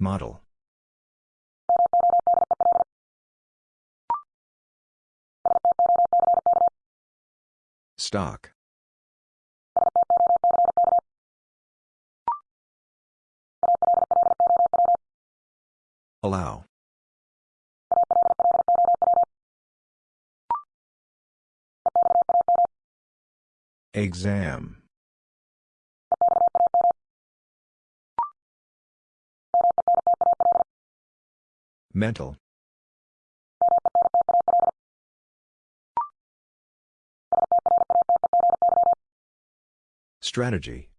Model. Stock. Allow. Exam. Mental. Strategy.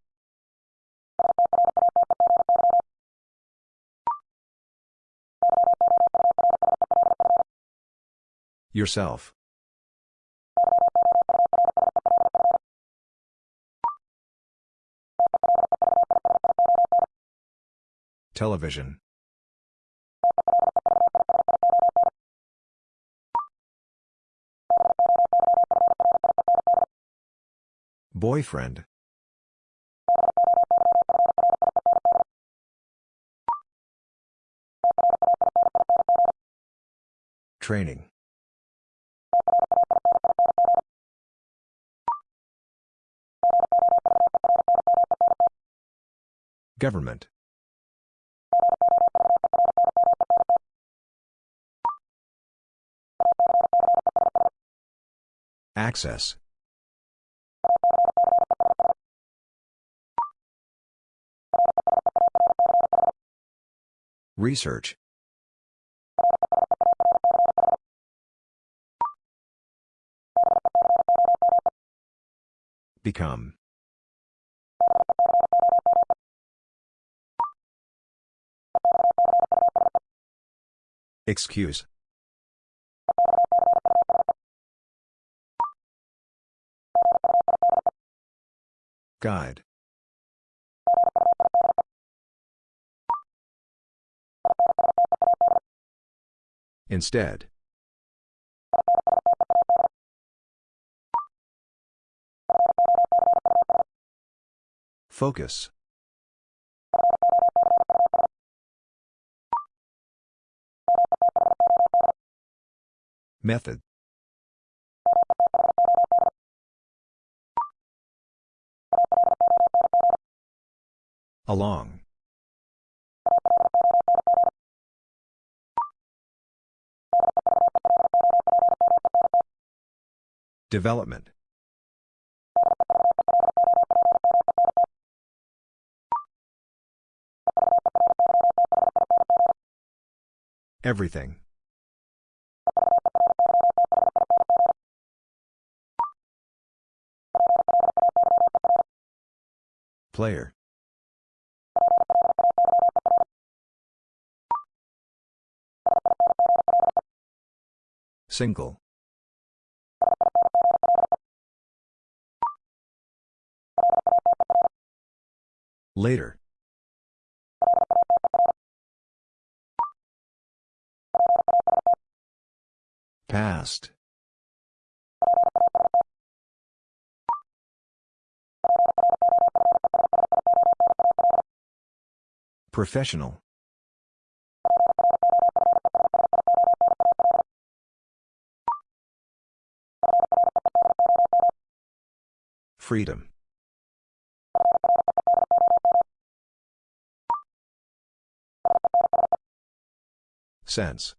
Yourself. Television. Boyfriend. Training. Government. Access. Research. Become. Excuse. Guide. Instead. Focus. Method. Along. Development. Everything. Player. Single. Later. Past. Professional. Freedom. Sense.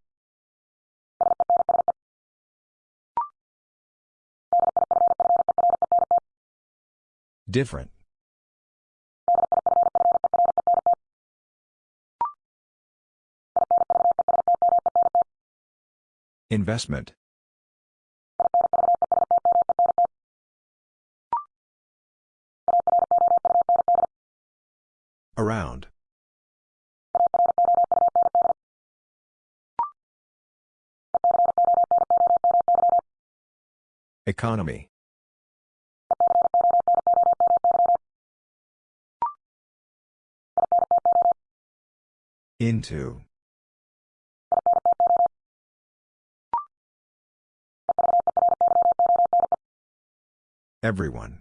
Different. Investment. Around. Economy. Into. Everyone.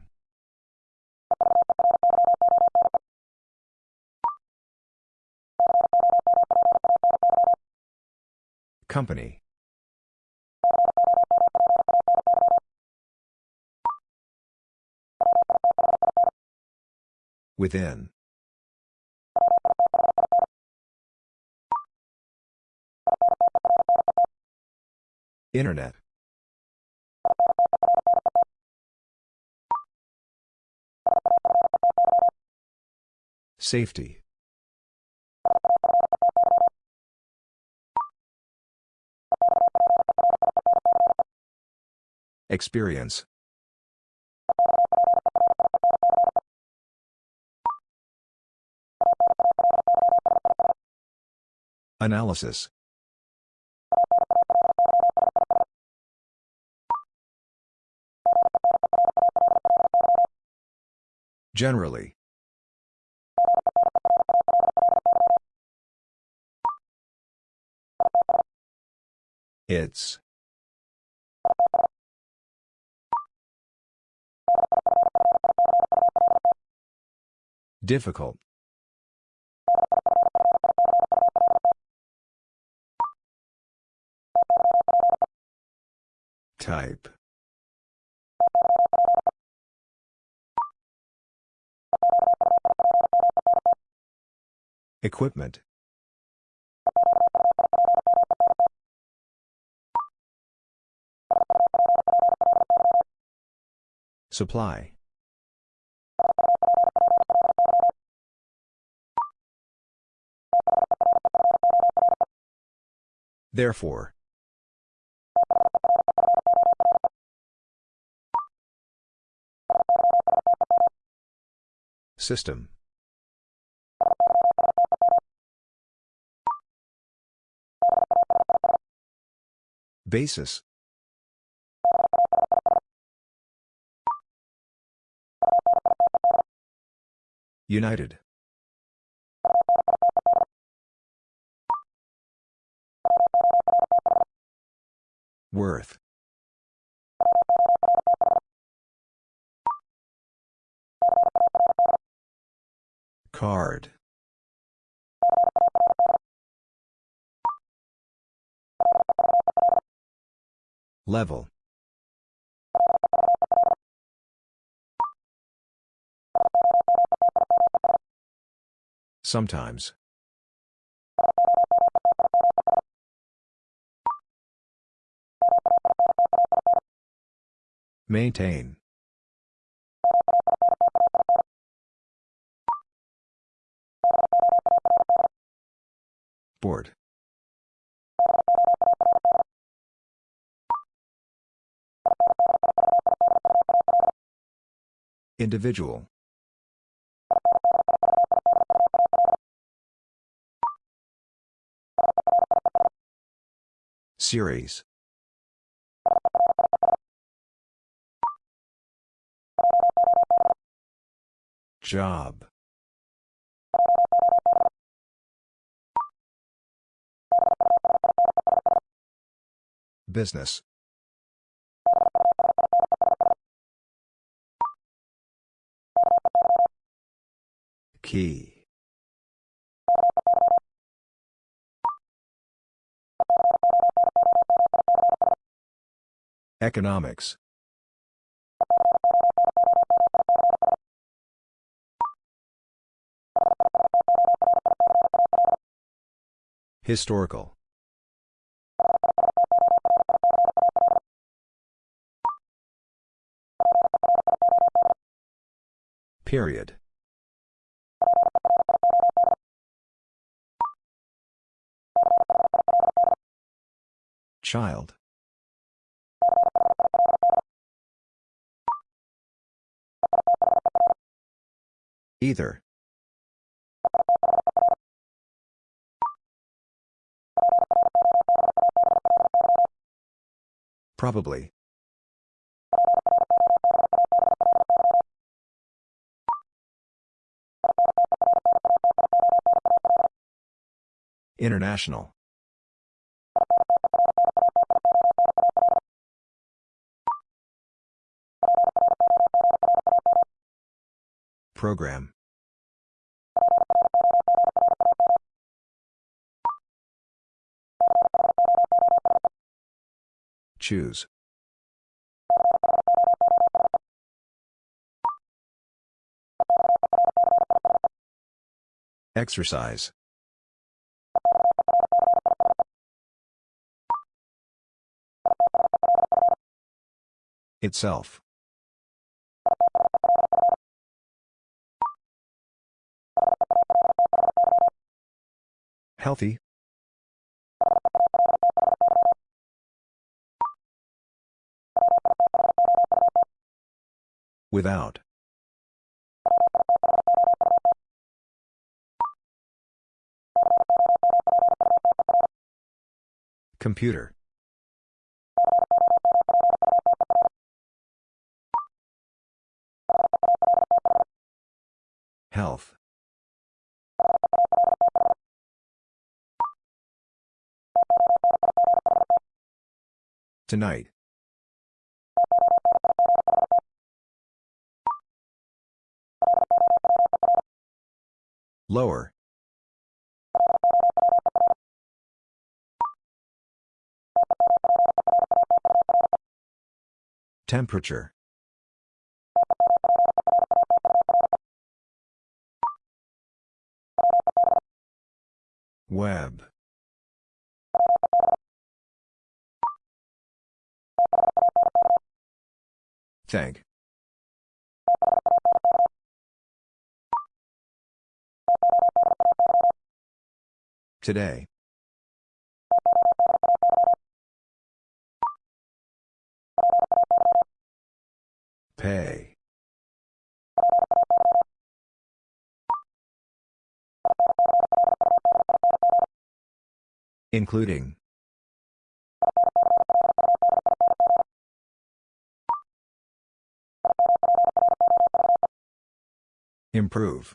Company. Within. Internet. Safety. Experience. Analysis. Generally. It's. Difficult. Type. Equipment. Supply. Therefore. System. Basis. United. Worth. Card. Level. Sometimes. Maintain. Board. Individual. Series. Job. Business. Key. Economics. Historical. Period. Child. Either. Probably. International. Program. Choose. Exercise. Itself. Healthy. Without. Computer. Health. Tonight. Lower. Temperature. Web. Thank. Today. Pay. Including. Improve.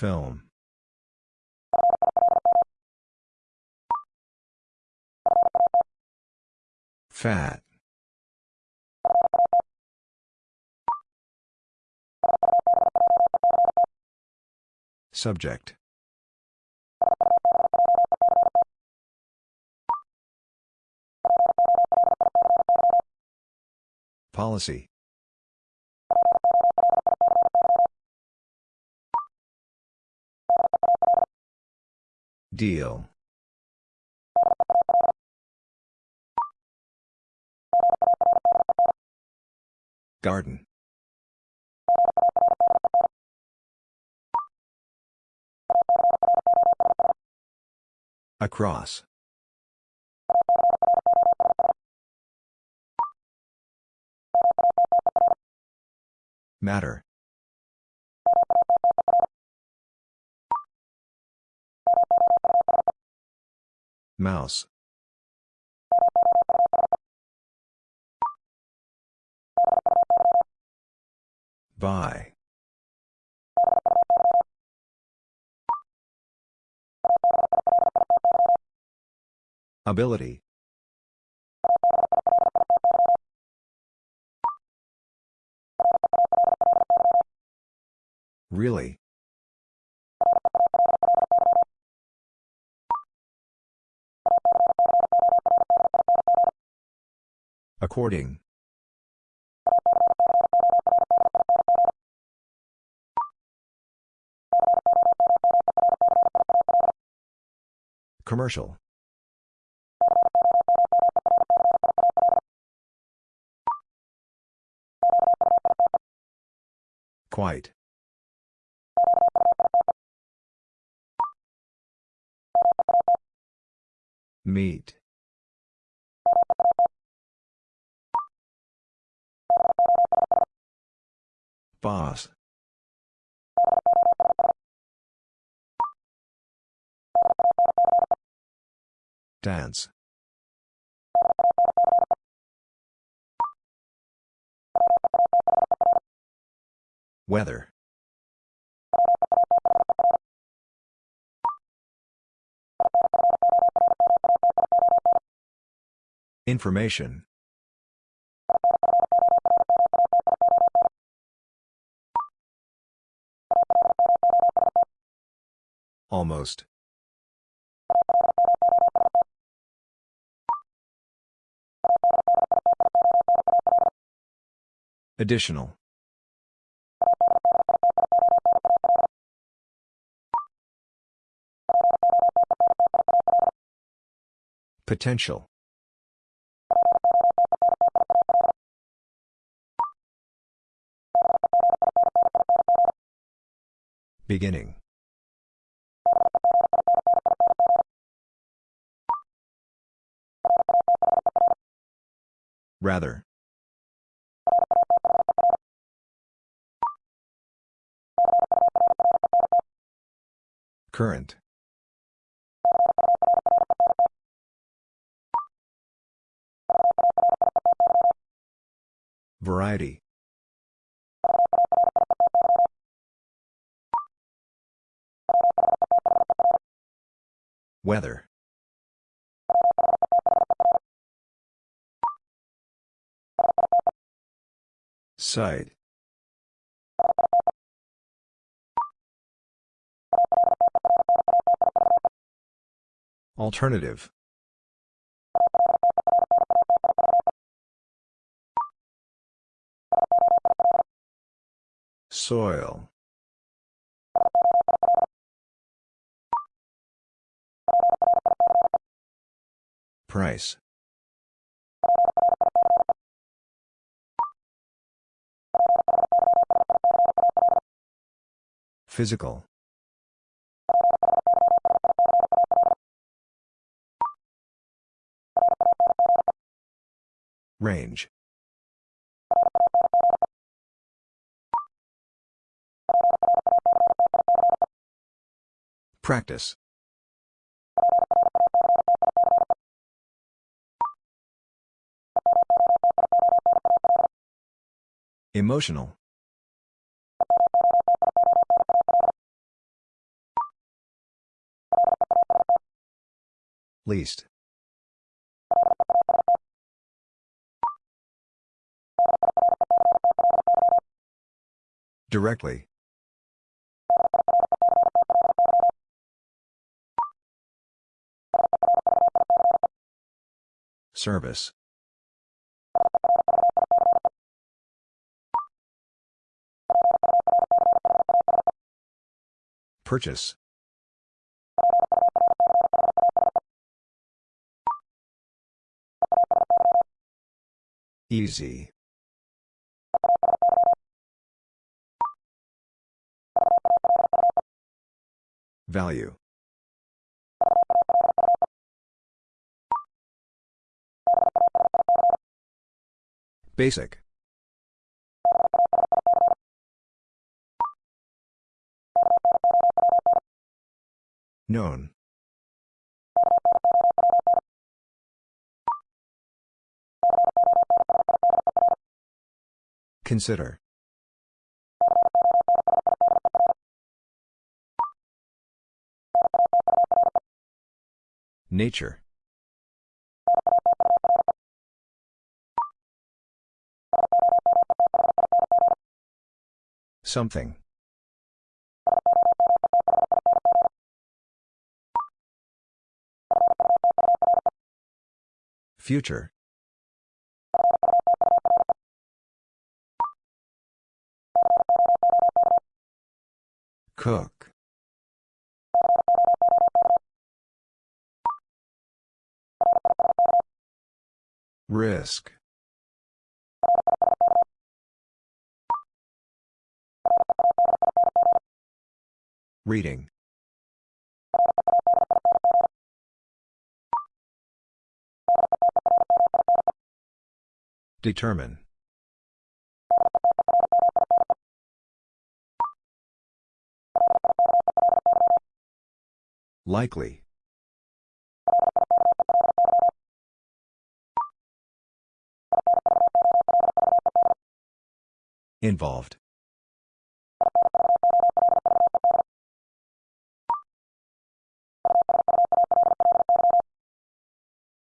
Film. Fat. Subject. Policy. Deal. Garden. Across. Matter. Mouse. By. Ability. Really? According. Commercial. Quite. Meet. Boss. Dance. Weather. Information. Almost. Additional. Potential. Beginning. Rather. Current. Variety. Weather. Site. Alternative. Soil. Price. Physical. Range. Practice. Emotional. Least. Directly. Service. Purchase. Easy. Value. Basic. Known. Consider. Nature. Something. Future. Cook. Risk. Reading. Determine. Likely. Involved.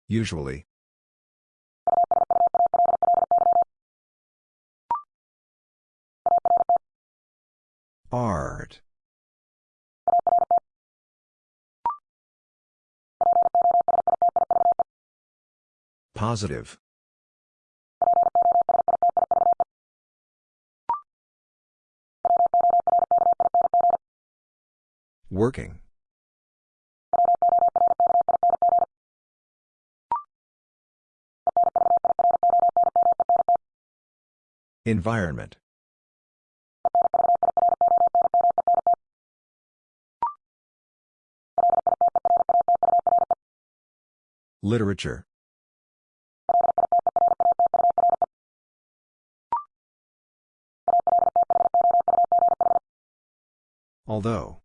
Usually. Art. Positive. Working. Environment. Literature. Although.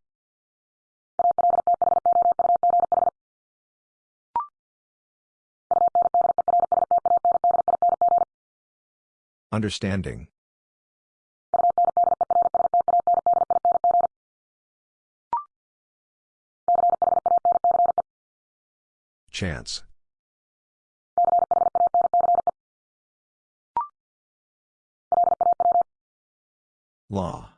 Understanding. Chance. Law.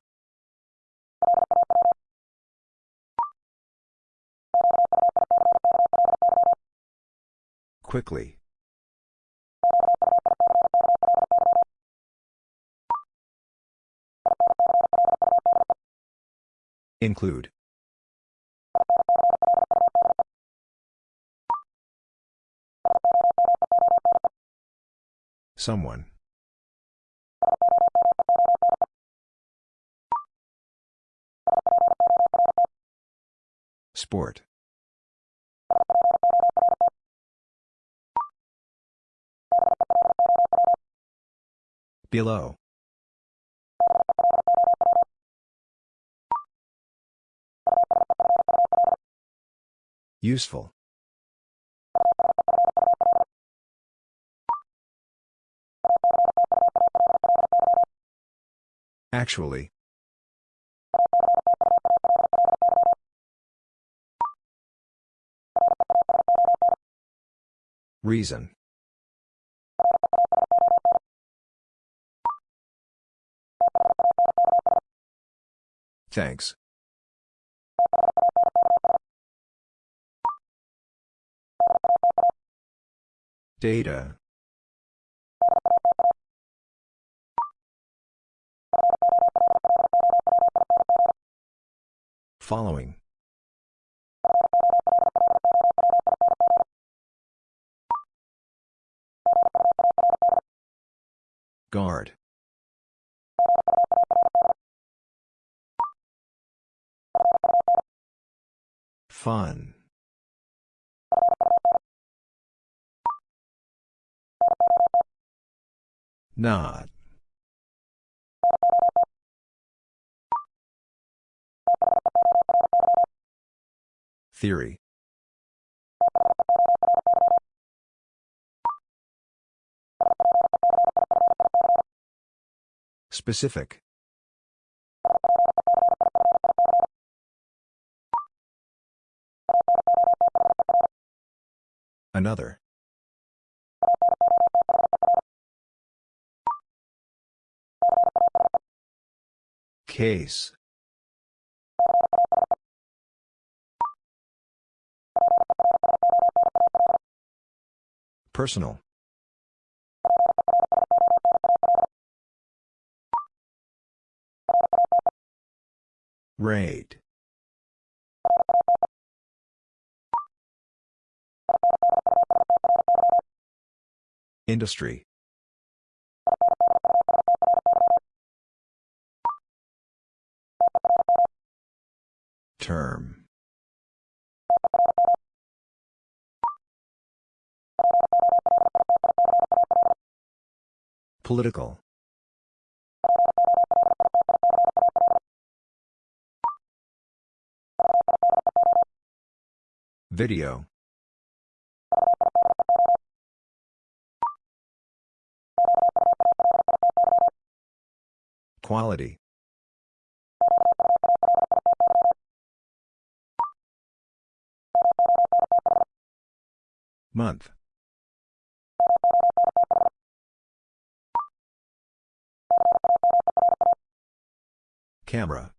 Quickly. Include. Someone. Sport. Below. Useful. Actually. Reason. Thanks. Data. Following. Guard. Fun. Not. Theory. Specific. Another. Case. Personal. Rate. Industry. Term. Political. Video. Quality. Month. Camera.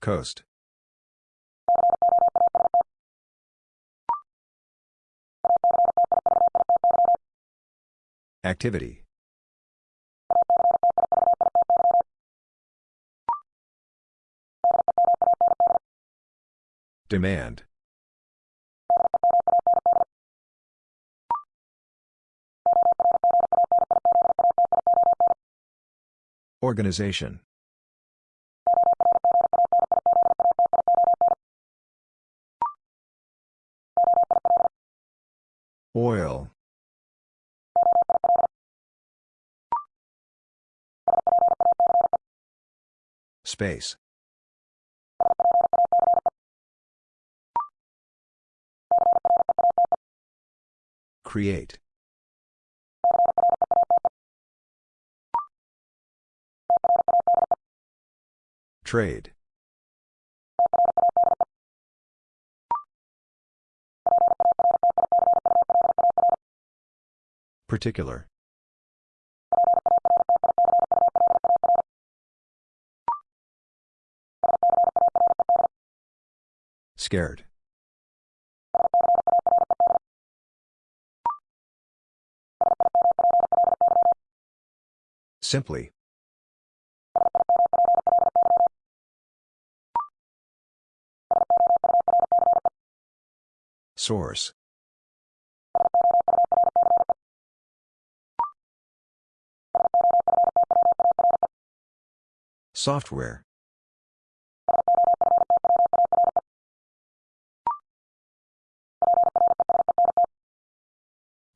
Coast. Activity. Demand. Organization. Oil. Space. Create. Trade. Particular. Scared. Simply. Source. Software.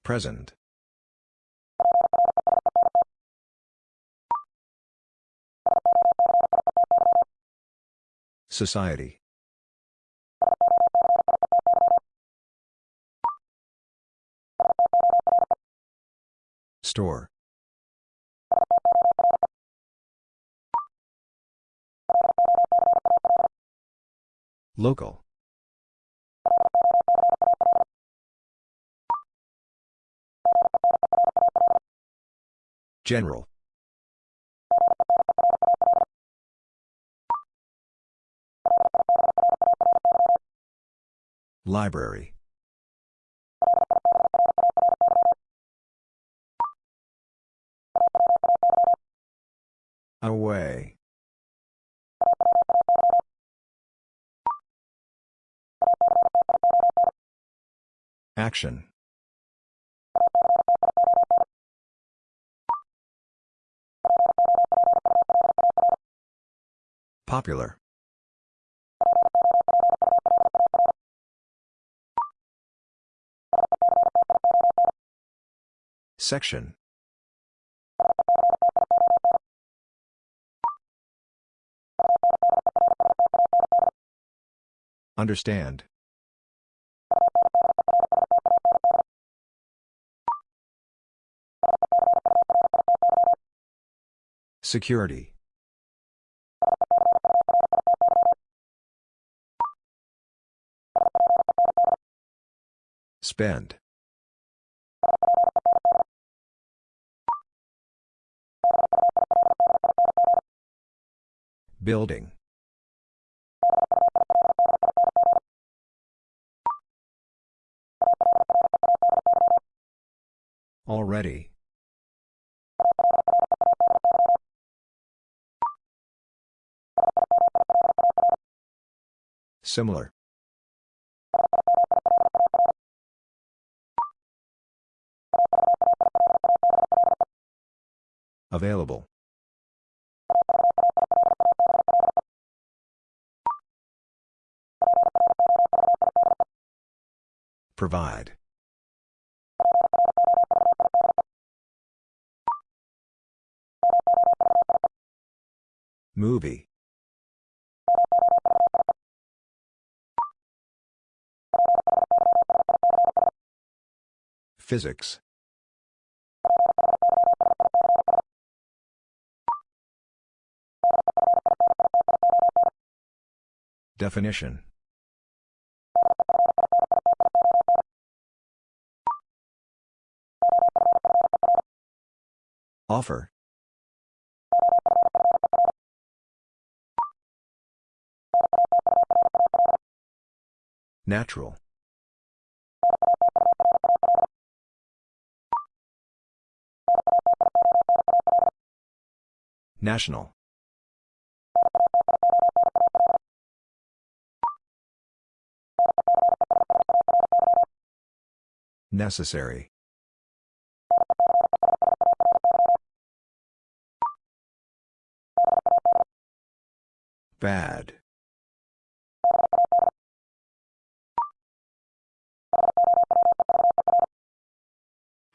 Present. Society. Store. Local. General. Library. Away. Action. Popular. Section. Understand. Security. Spend. Building. Already. Similar. Available. Provide. Movie. Physics. Definition. Offer. Natural. National. Necessary. Bad.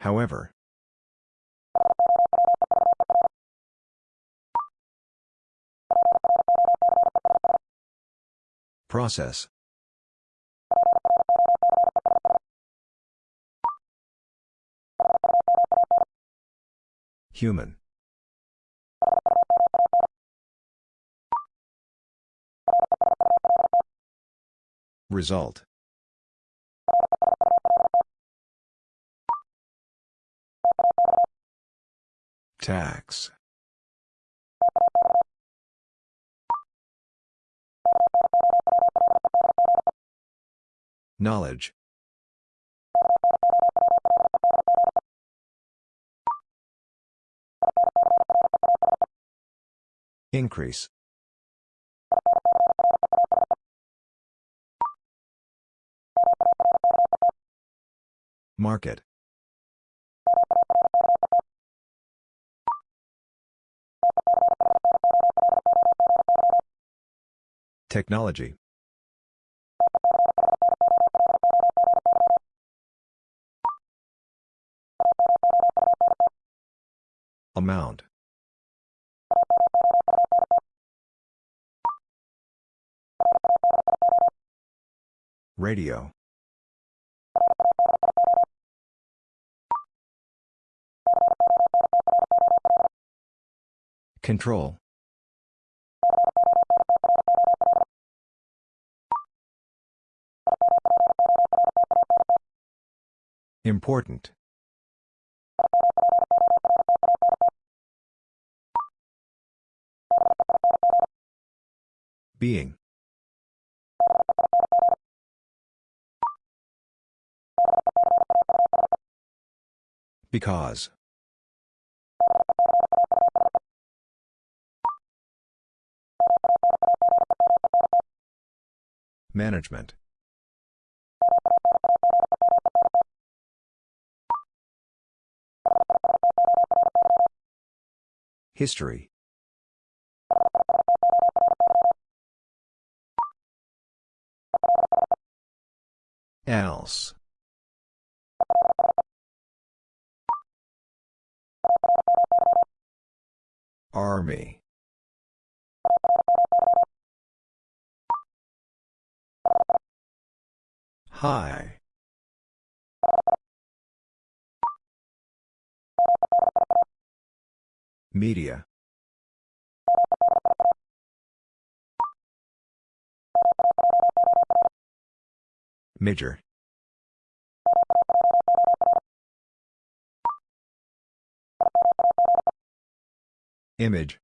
However. Process. Human. Result. Tax. Knowledge. Increase. Market. Technology. Amount. Radio. Control. Important. Being. Because. Management. History. Else. Army. High. Media. Major. Image.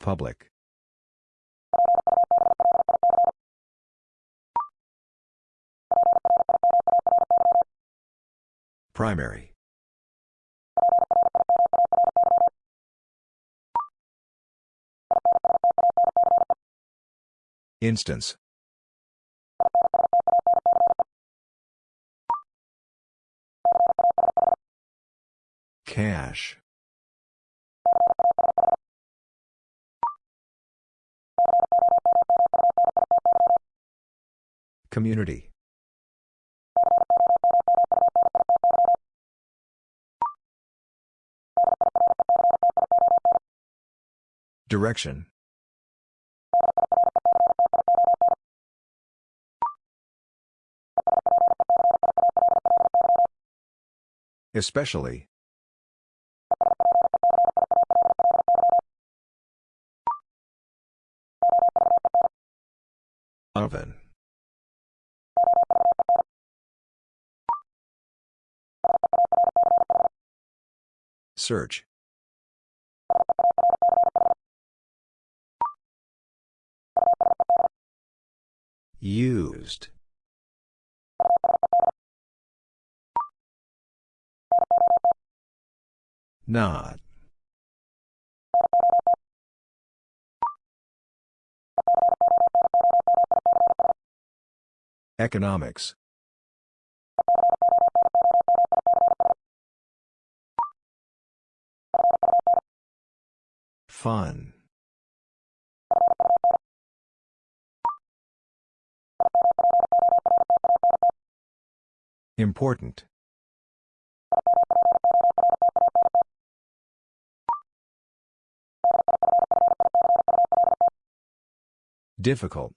Public. Primary. Instance. Cash. Community. Direction. Especially. Oven. Search. Used. Not. Economics. Fun. Important. Difficult.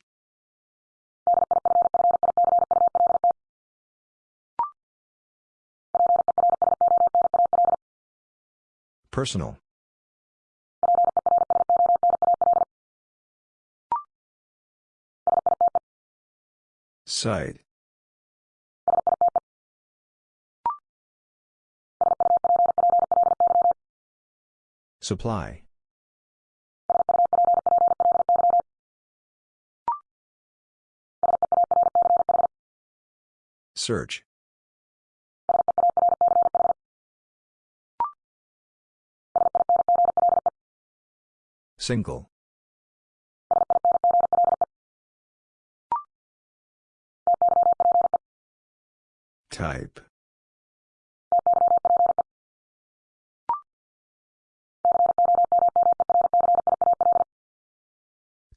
Personal. Site. Supply. Search. Single. Type.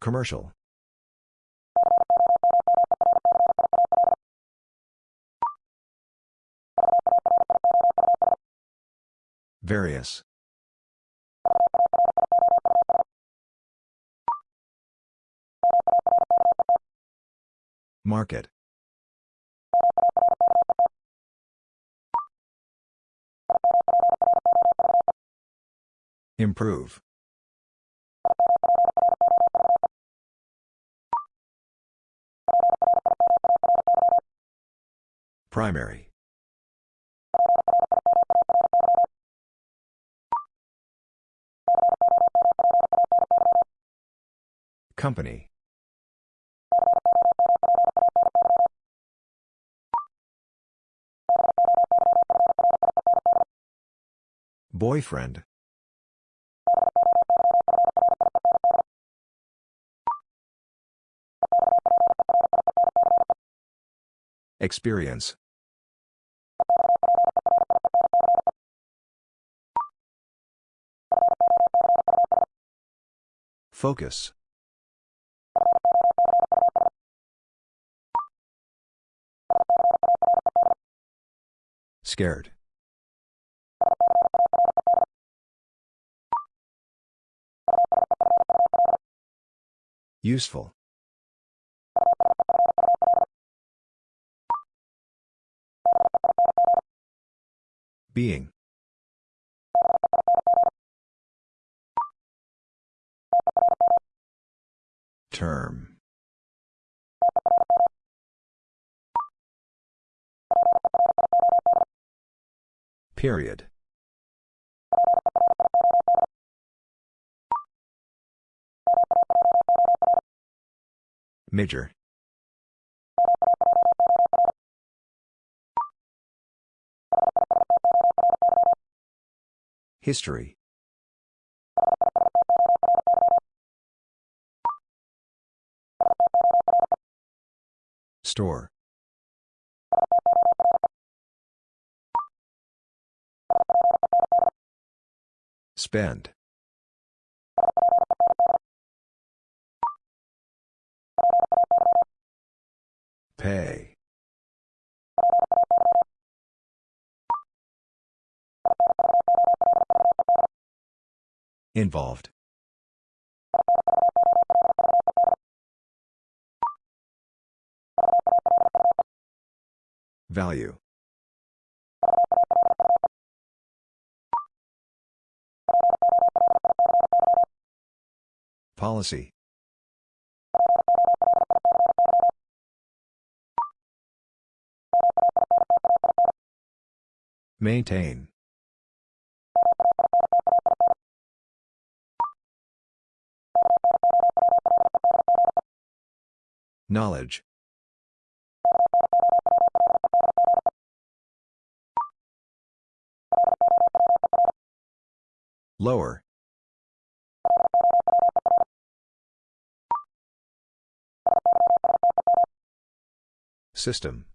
Commercial. Various. Market. Improve. Primary. Company. Boyfriend. Experience. Focus. Scared. Useful. Being. Term. Period. Major. History. Store. Spend. Pay. Involved. Value. Policy. Maintain. Knowledge. Lower. System.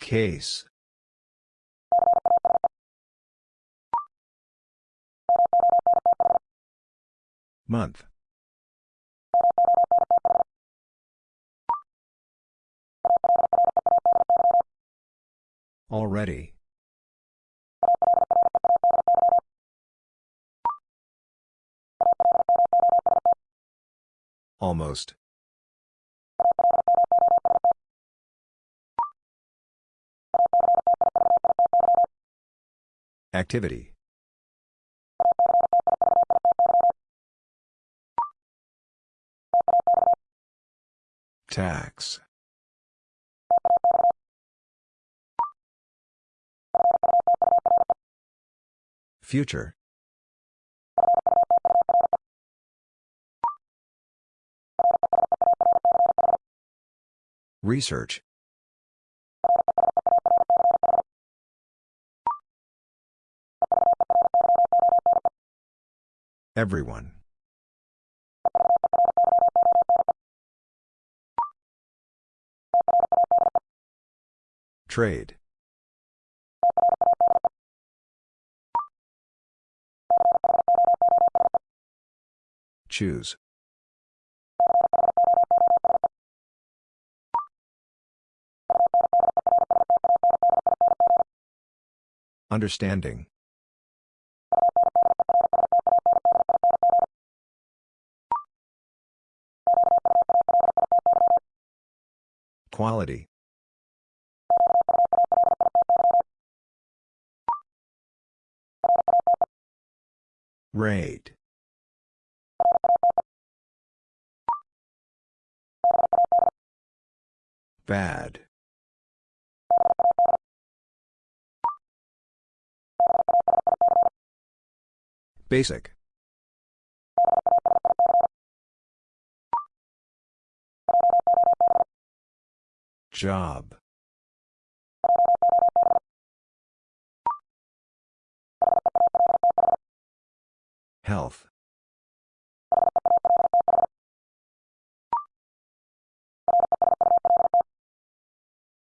Case. Month. Already. Almost. Activity. Tax. Future. Research. Everyone. Trade. Choose. Understanding. Quality. Rate. Bad. Basic. Job. Health.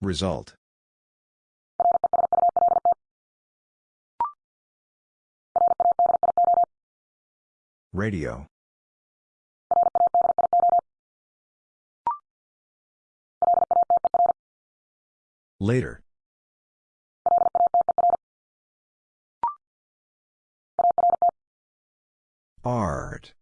Result. Radio. Later. Art.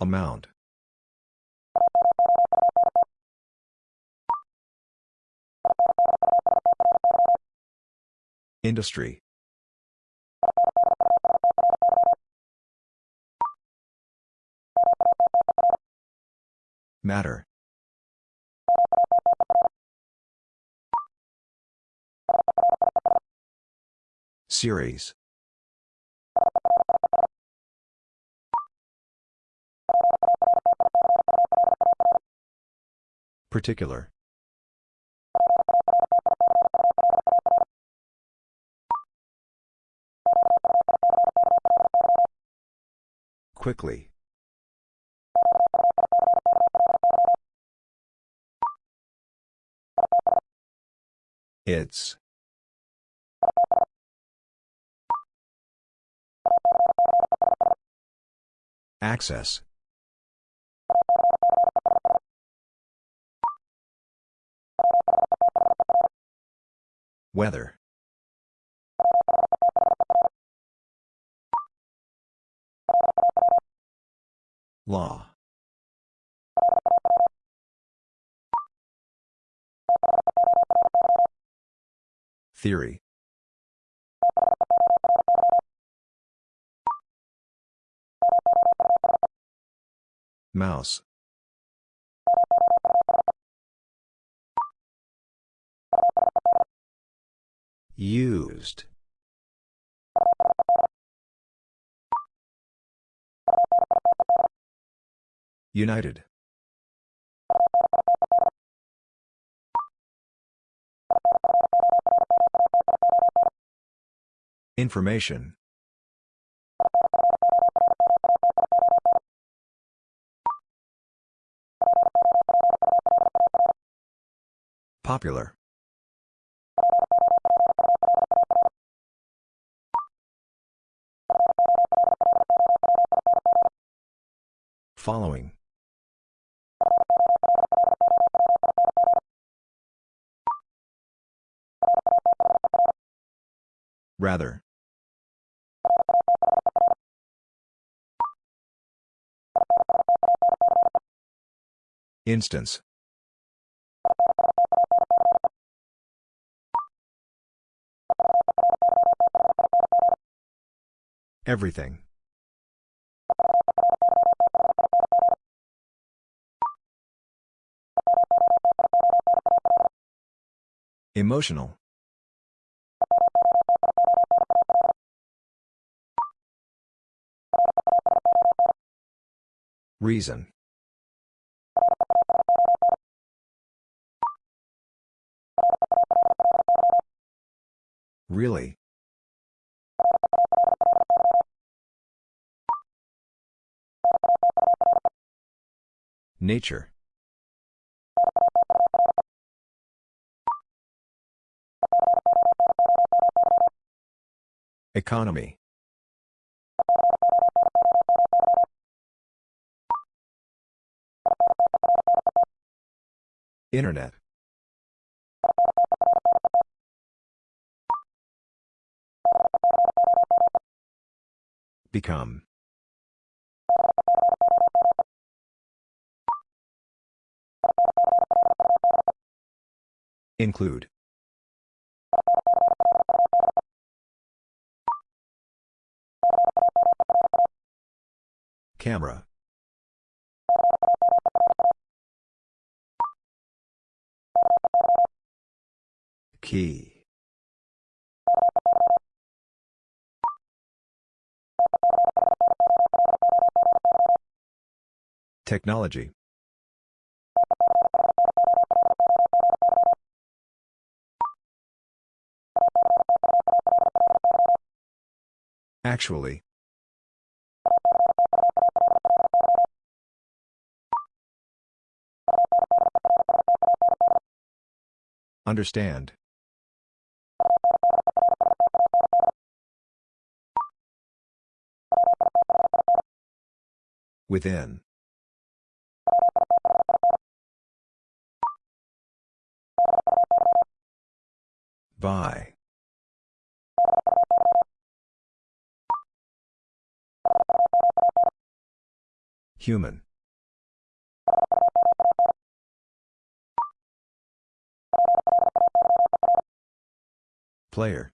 Amount. Industry. Matter. Series. Particular. Quickly. It's. Access. Weather. Law. Theory. Mouse. Used. United. Information. Popular. Following. Rather. Instance. Everything. Emotional. Reason. Really? Nature. Economy. Internet. Become. Include. Camera. Key. Technology. Actually. Understand. Within. By. Human. Player.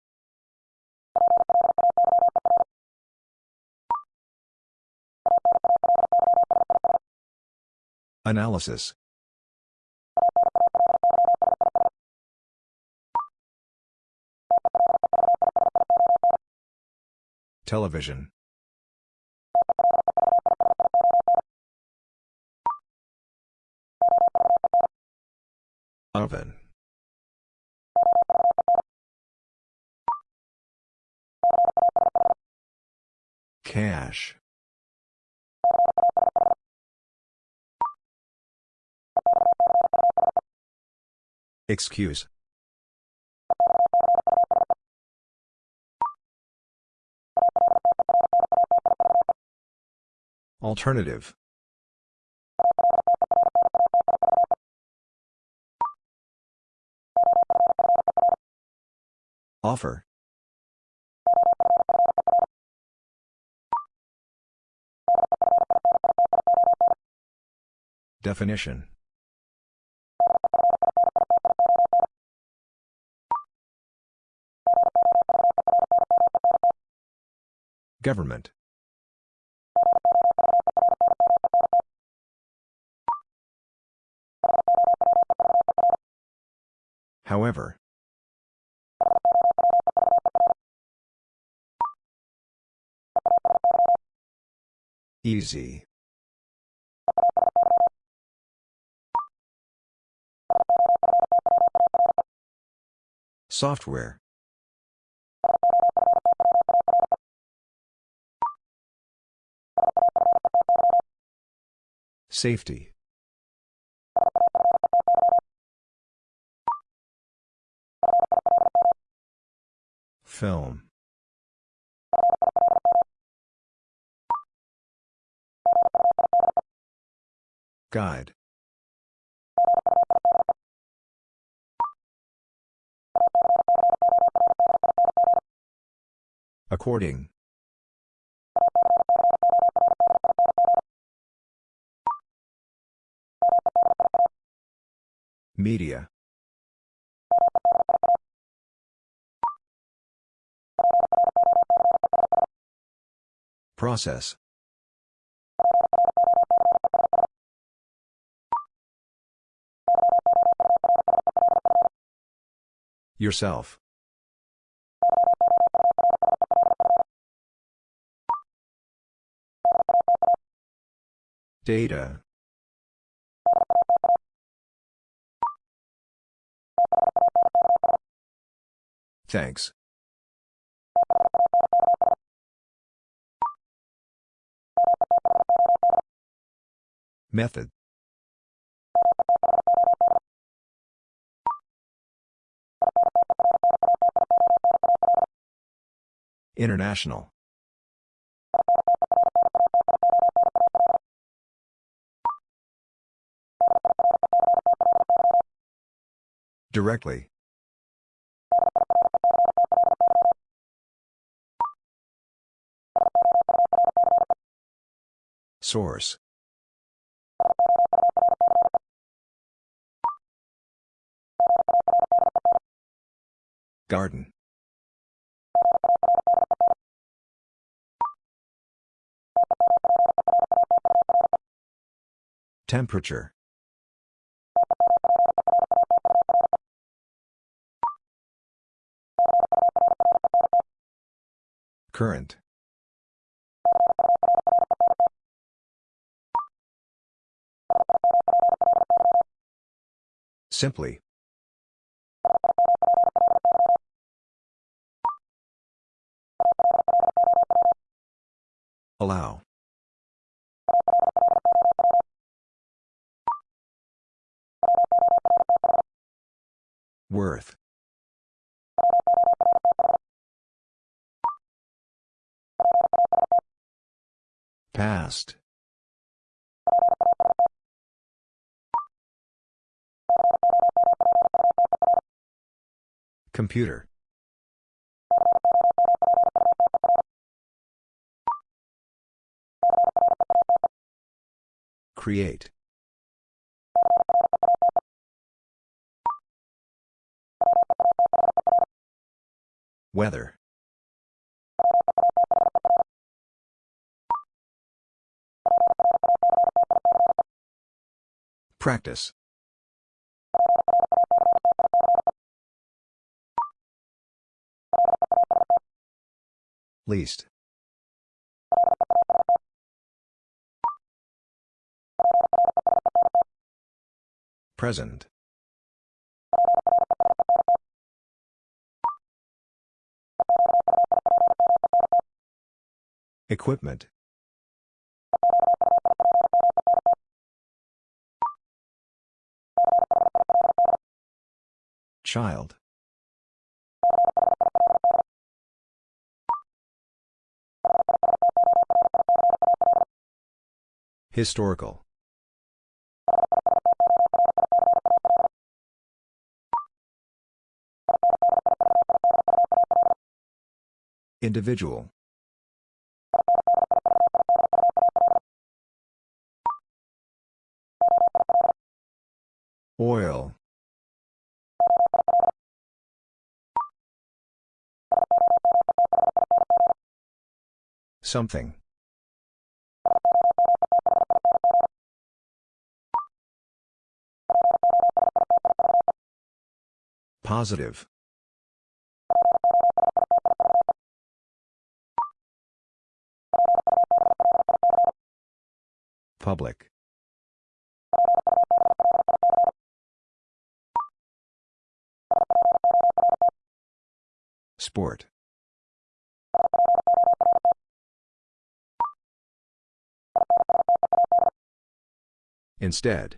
Analysis. Television. Oven. Cash. Excuse. Alternative. Offer. Definition. Government. However. Easy. Software. Safety. Film. Guide. According. Media. Process. Yourself. Data. Thanks. Method. International. Directly. Source. Garden. Temperature. Current. Simply. Allow. Worth. Past. Computer. Create. Weather. Practice. Least. Present. Equipment. Child. Historical. Individual. Oil. Something. Positive. Public. Sport. Instead.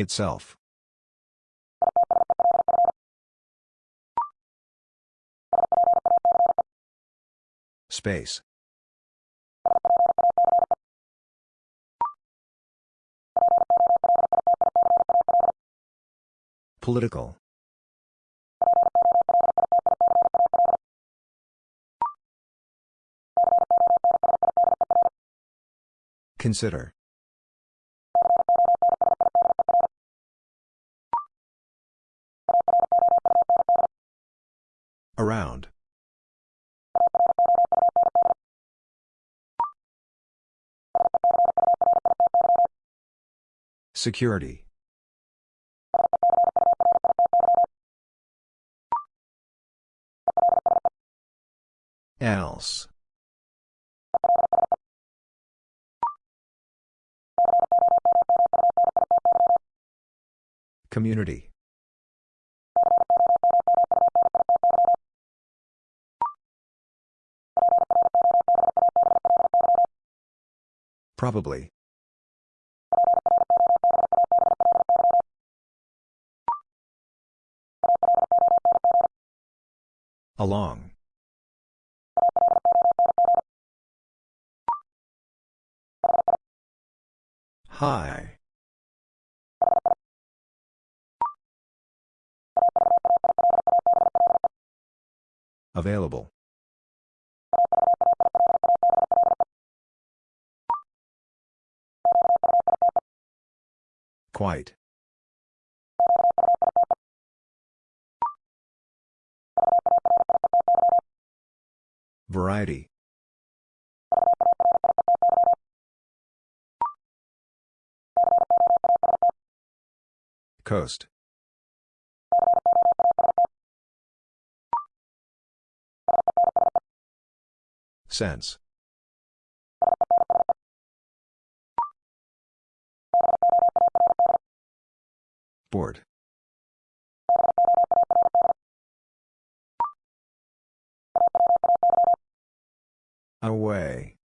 Itself. Space. Political. Consider. Around. Security. Else. Community. Probably. Along. High. Available. Quite. Variety. Coast. Sense. Board. Away.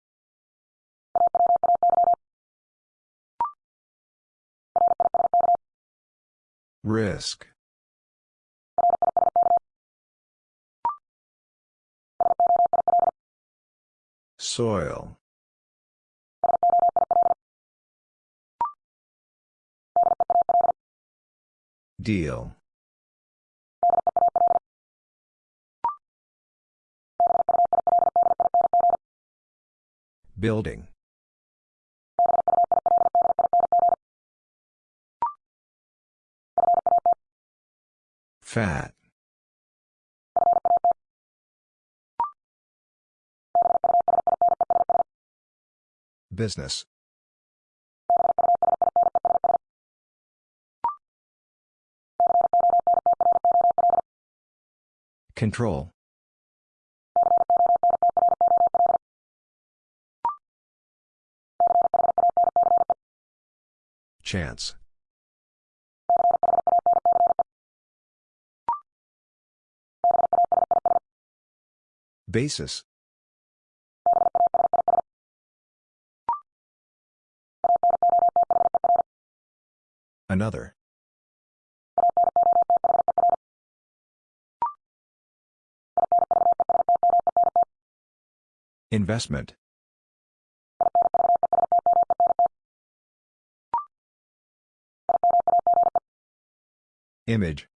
Risk. Soil. Deal. Building. Fat. Business. Control. Chance. Basis. Another. Investment. Image.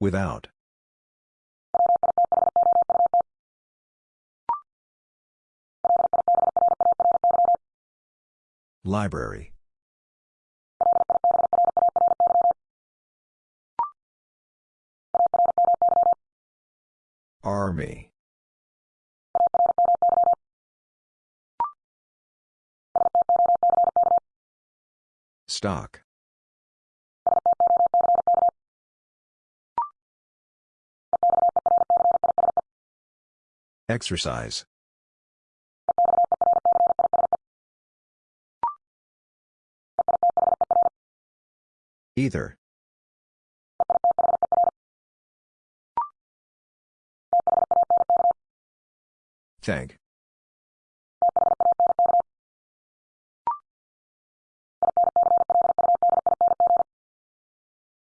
Without. Library. Army. Stock. Exercise. Either. Thank.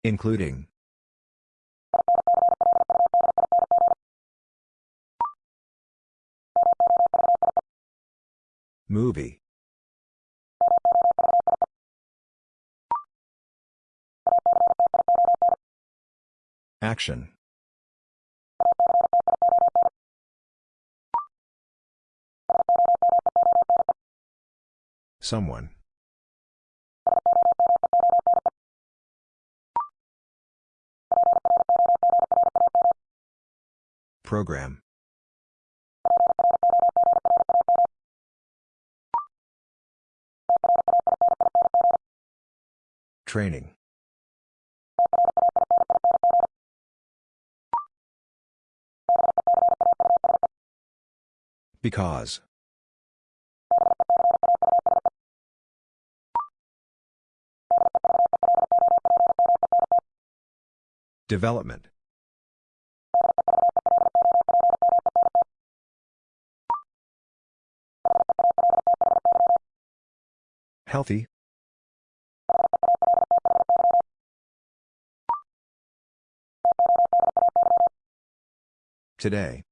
Including. Movie. Action. Someone. Program. Training. Because. Development. Healthy. Today.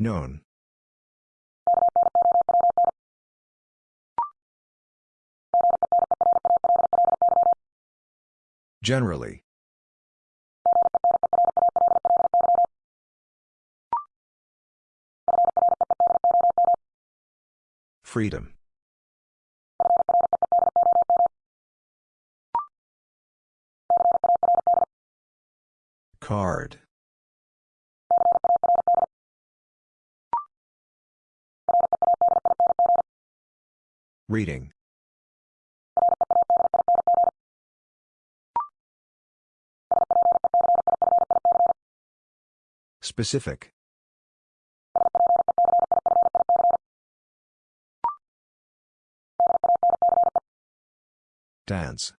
Known. Generally. Freedom. Card. Reading. Specific. Dance.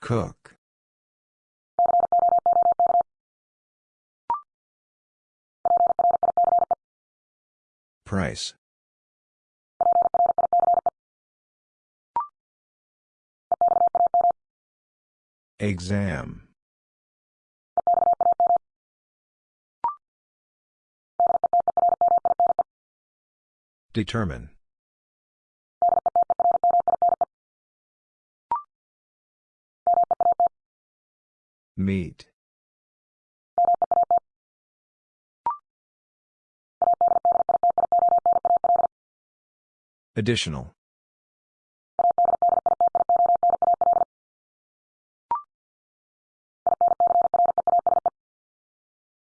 Cook. Price. Exam. Determine. Meet. Additional.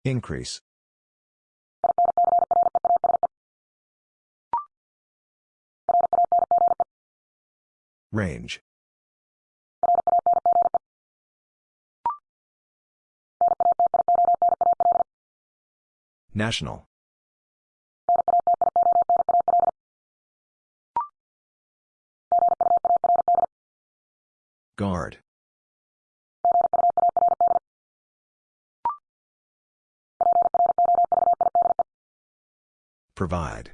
Increase. Range. National. Guard. Provide.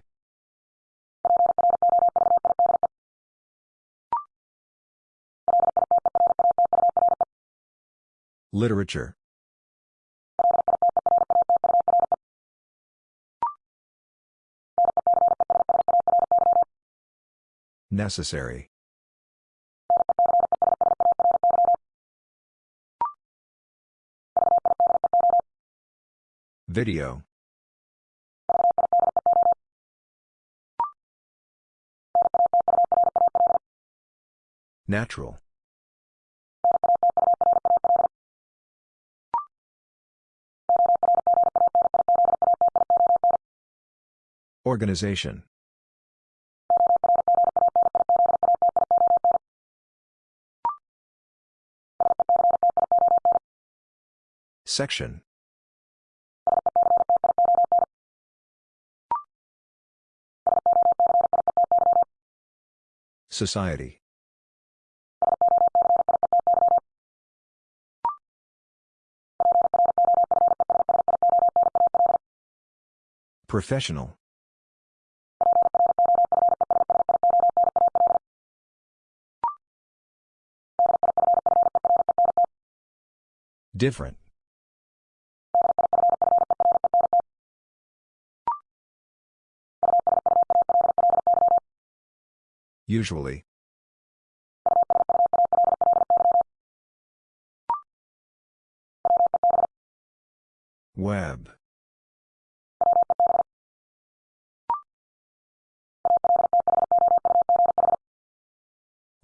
Literature. Necessary. Video. Natural. Organization. Section. Society. Professional. Different. Usually. Web.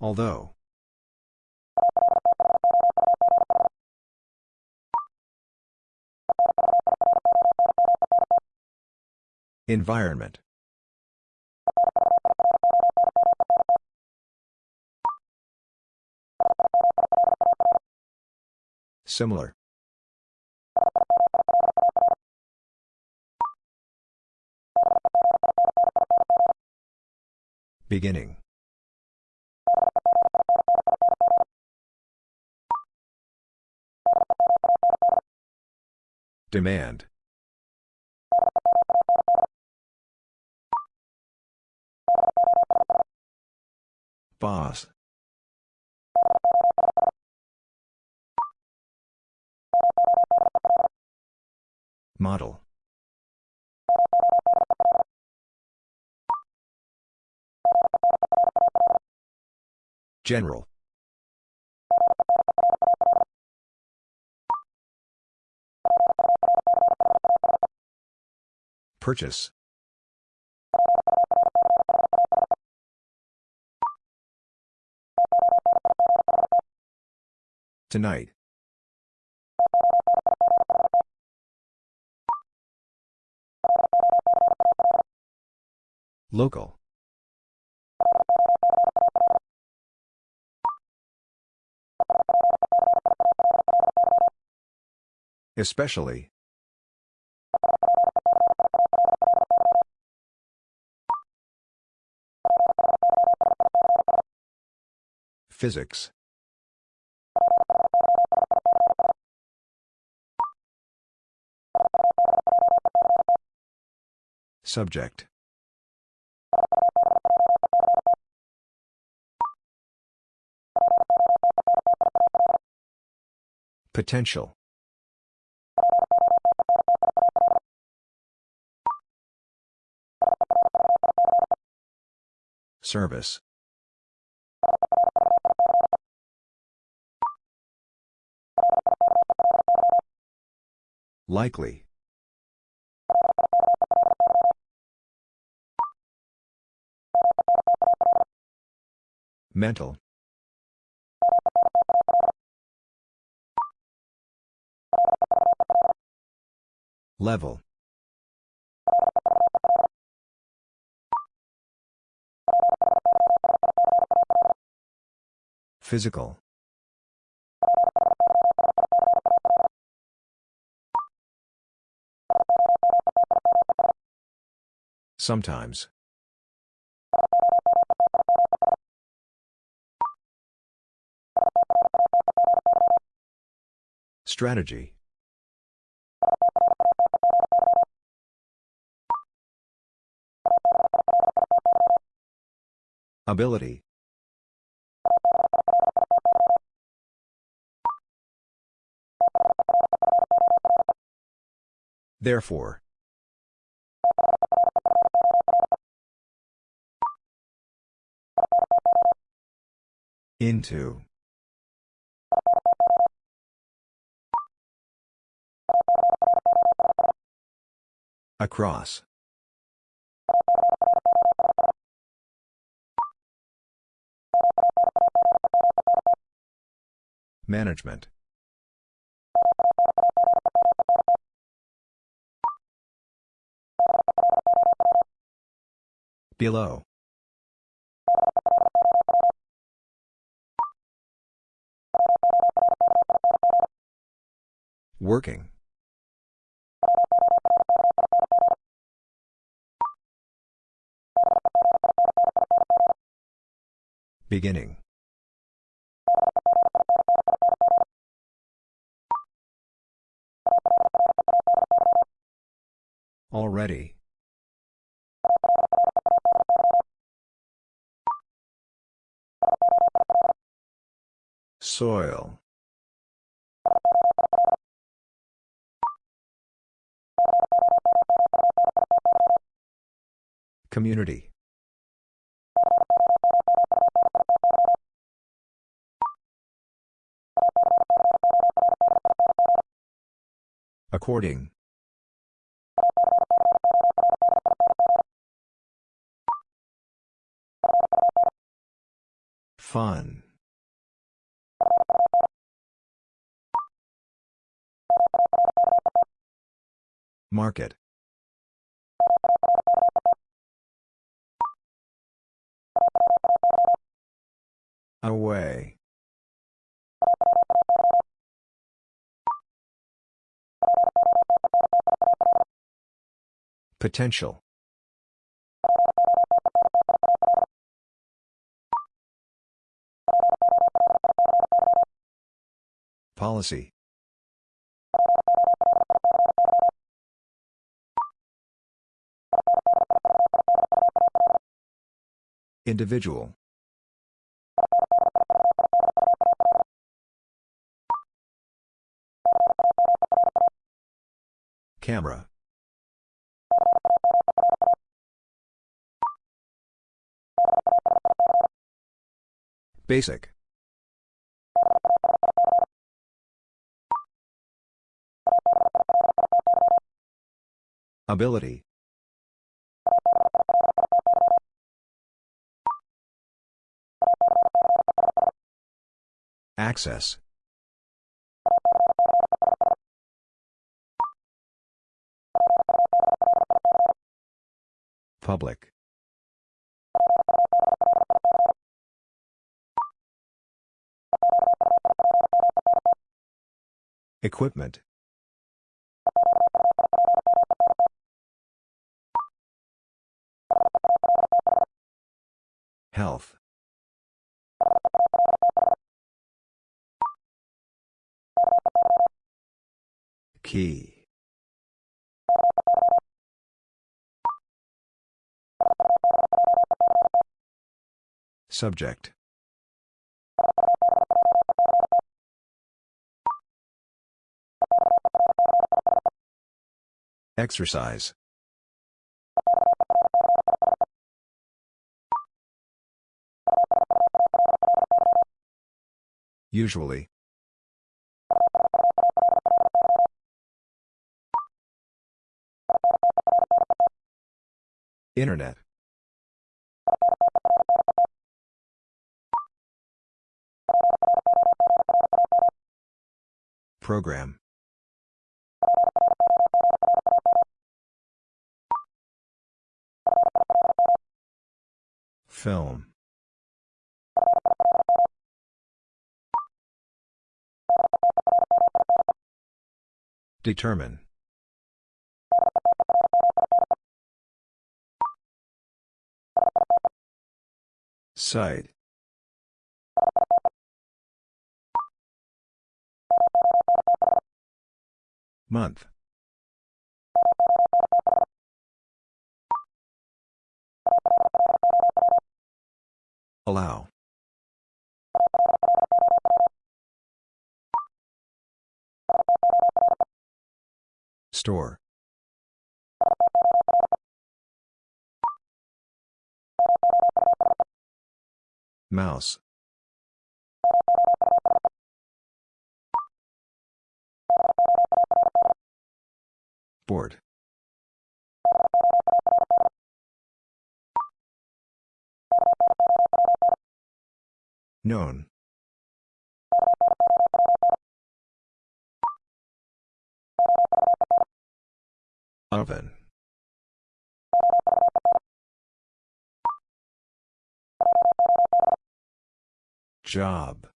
Although. Environment. Similar. Beginning. Demand. Boss. Model. General. Purchase. Tonight. Local. Especially. Physics. Subject. Potential. Service. Likely. Mental. Level. Physical. Sometimes. Strategy. Ability. Therefore. Into. Across. Management. Below. Working. Beginning. Already. Soil. Community. According. Fun. Market. Away. Potential. Policy. Individual. Camera. Basic. Ability. Access. Public. Equipment. Health. Key. Subject. Exercise. Usually. Internet. Program. Film. Determine. Site. Month. Allow. Store. Mouse. Board. Known. Oven. Job.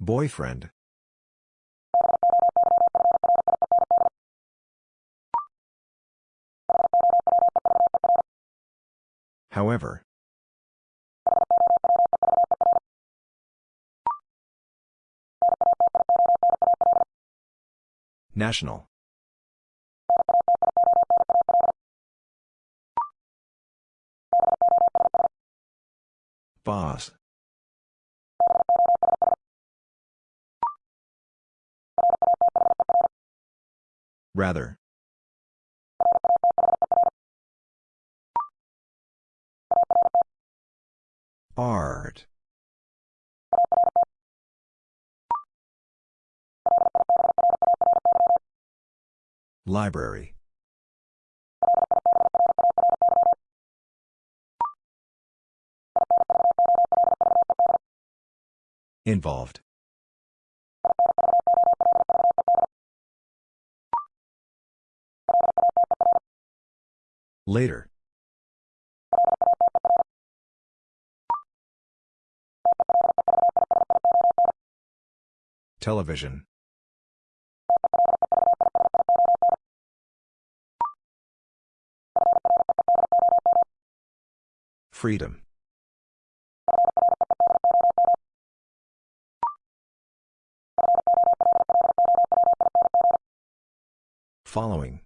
Boyfriend. However. National. Boss. Rather. Art. Library. Involved. Later. Television. Freedom. Following.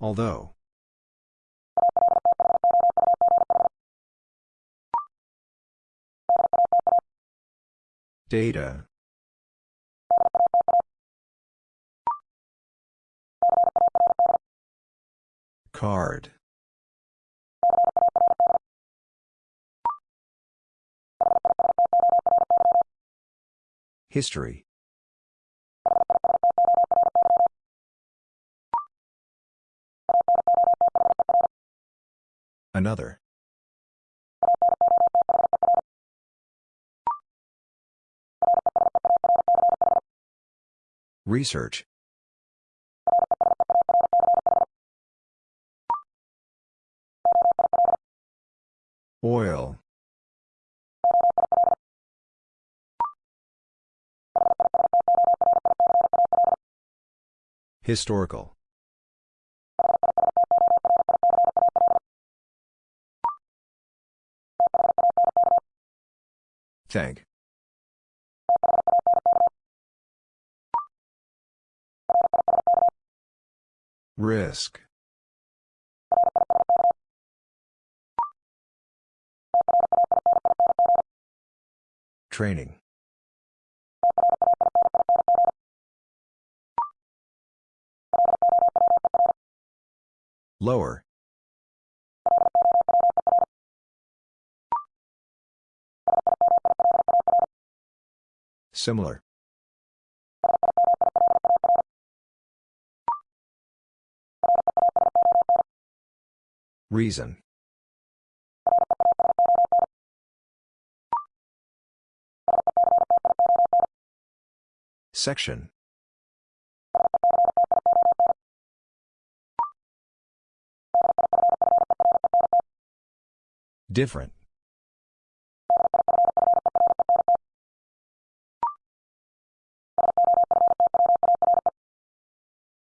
Although. Data. Card. History. Another. Research. Oil. Historical. Thank. Risk. Training. Lower. Similar. Reason. Section. Different.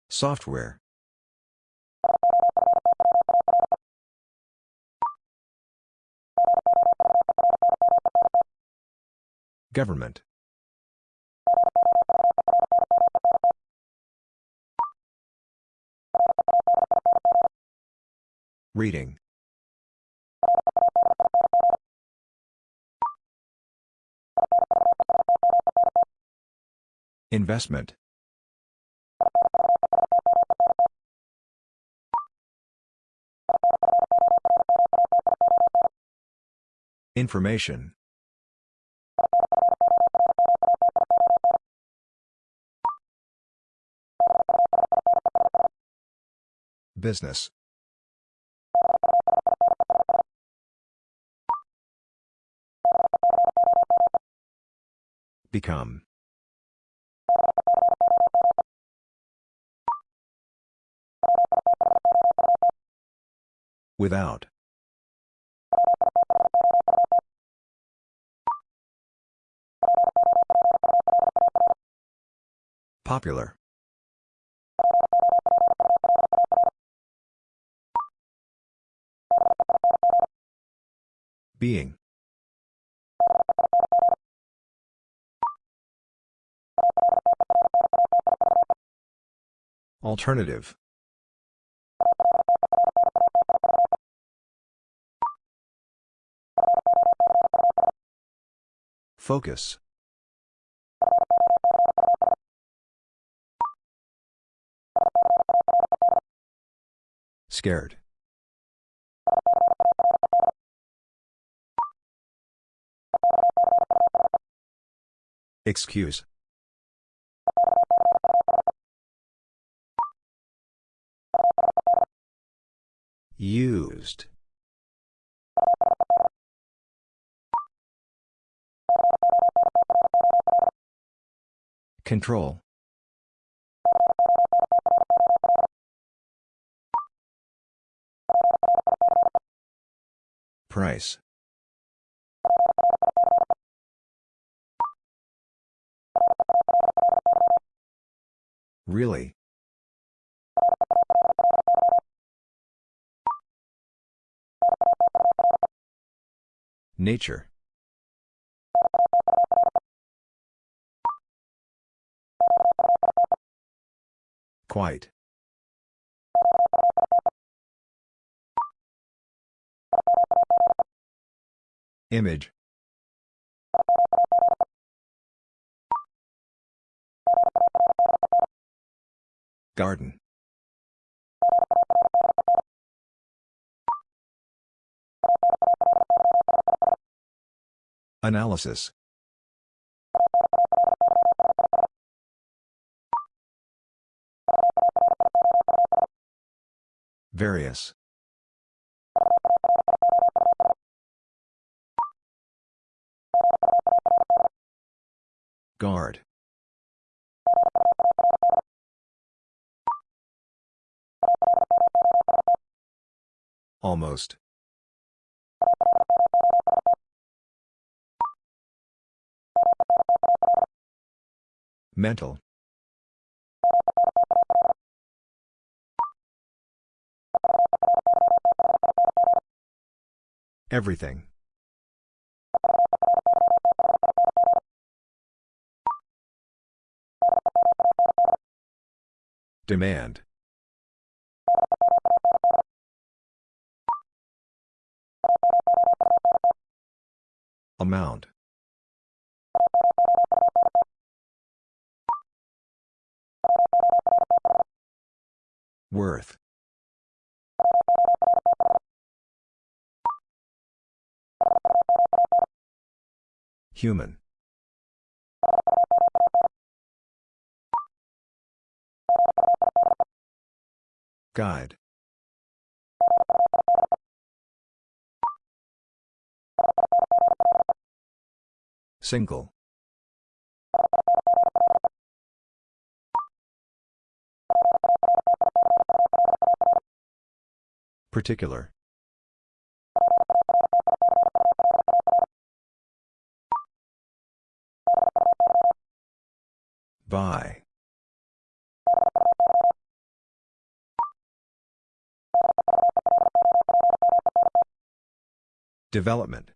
Software. Government. Reading. Investment. Information. Business. Become. Without. Popular. Being. Alternative. Focus. Scared. Excuse. Used. Control. Price. Really? Nature. Quite. Image. Garden. Analysis. Various. Guard. Almost. Mental. Everything. Demand. Amount. Worth. Human. Guide. Single. Particular. By. Development.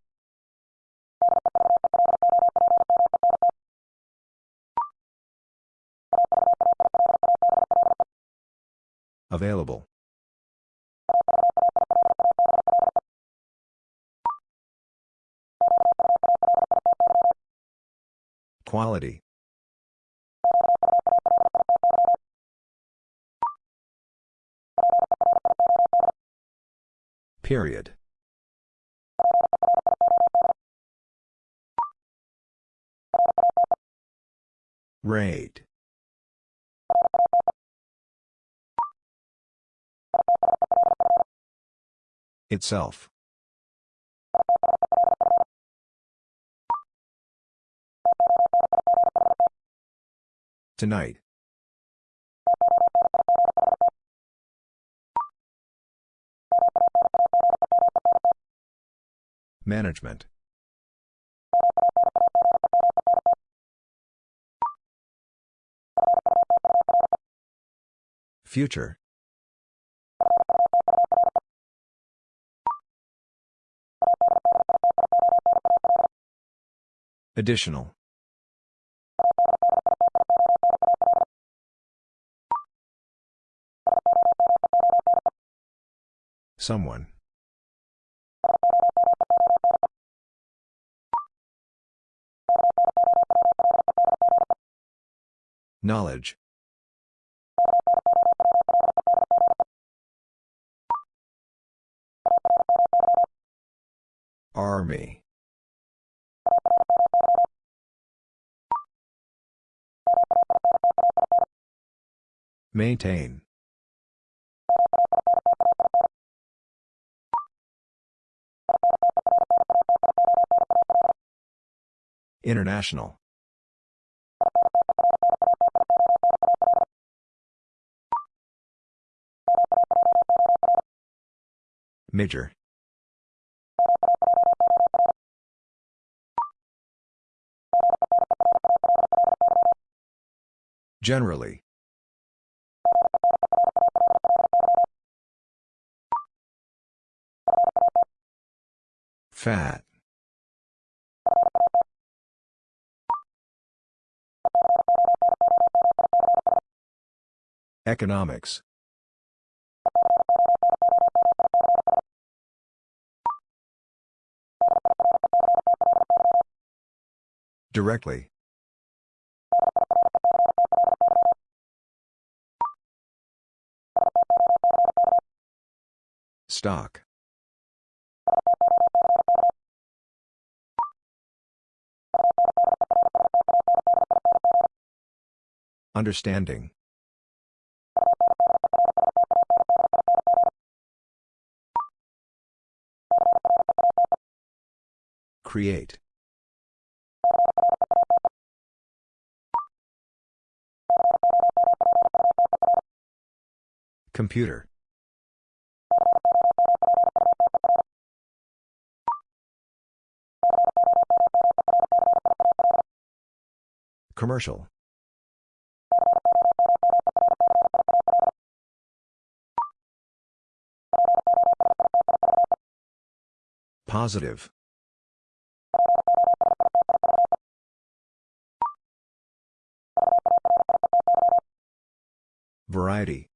Available. Quality. Period. Rate. Itself. Tonight. Management. Future. Additional. Someone. Knowledge. Army. Maintain. International. Major. Generally. Fat. Economics. Directly. Stock. Understanding. Create. Computer. Commercial. Positive. Variety.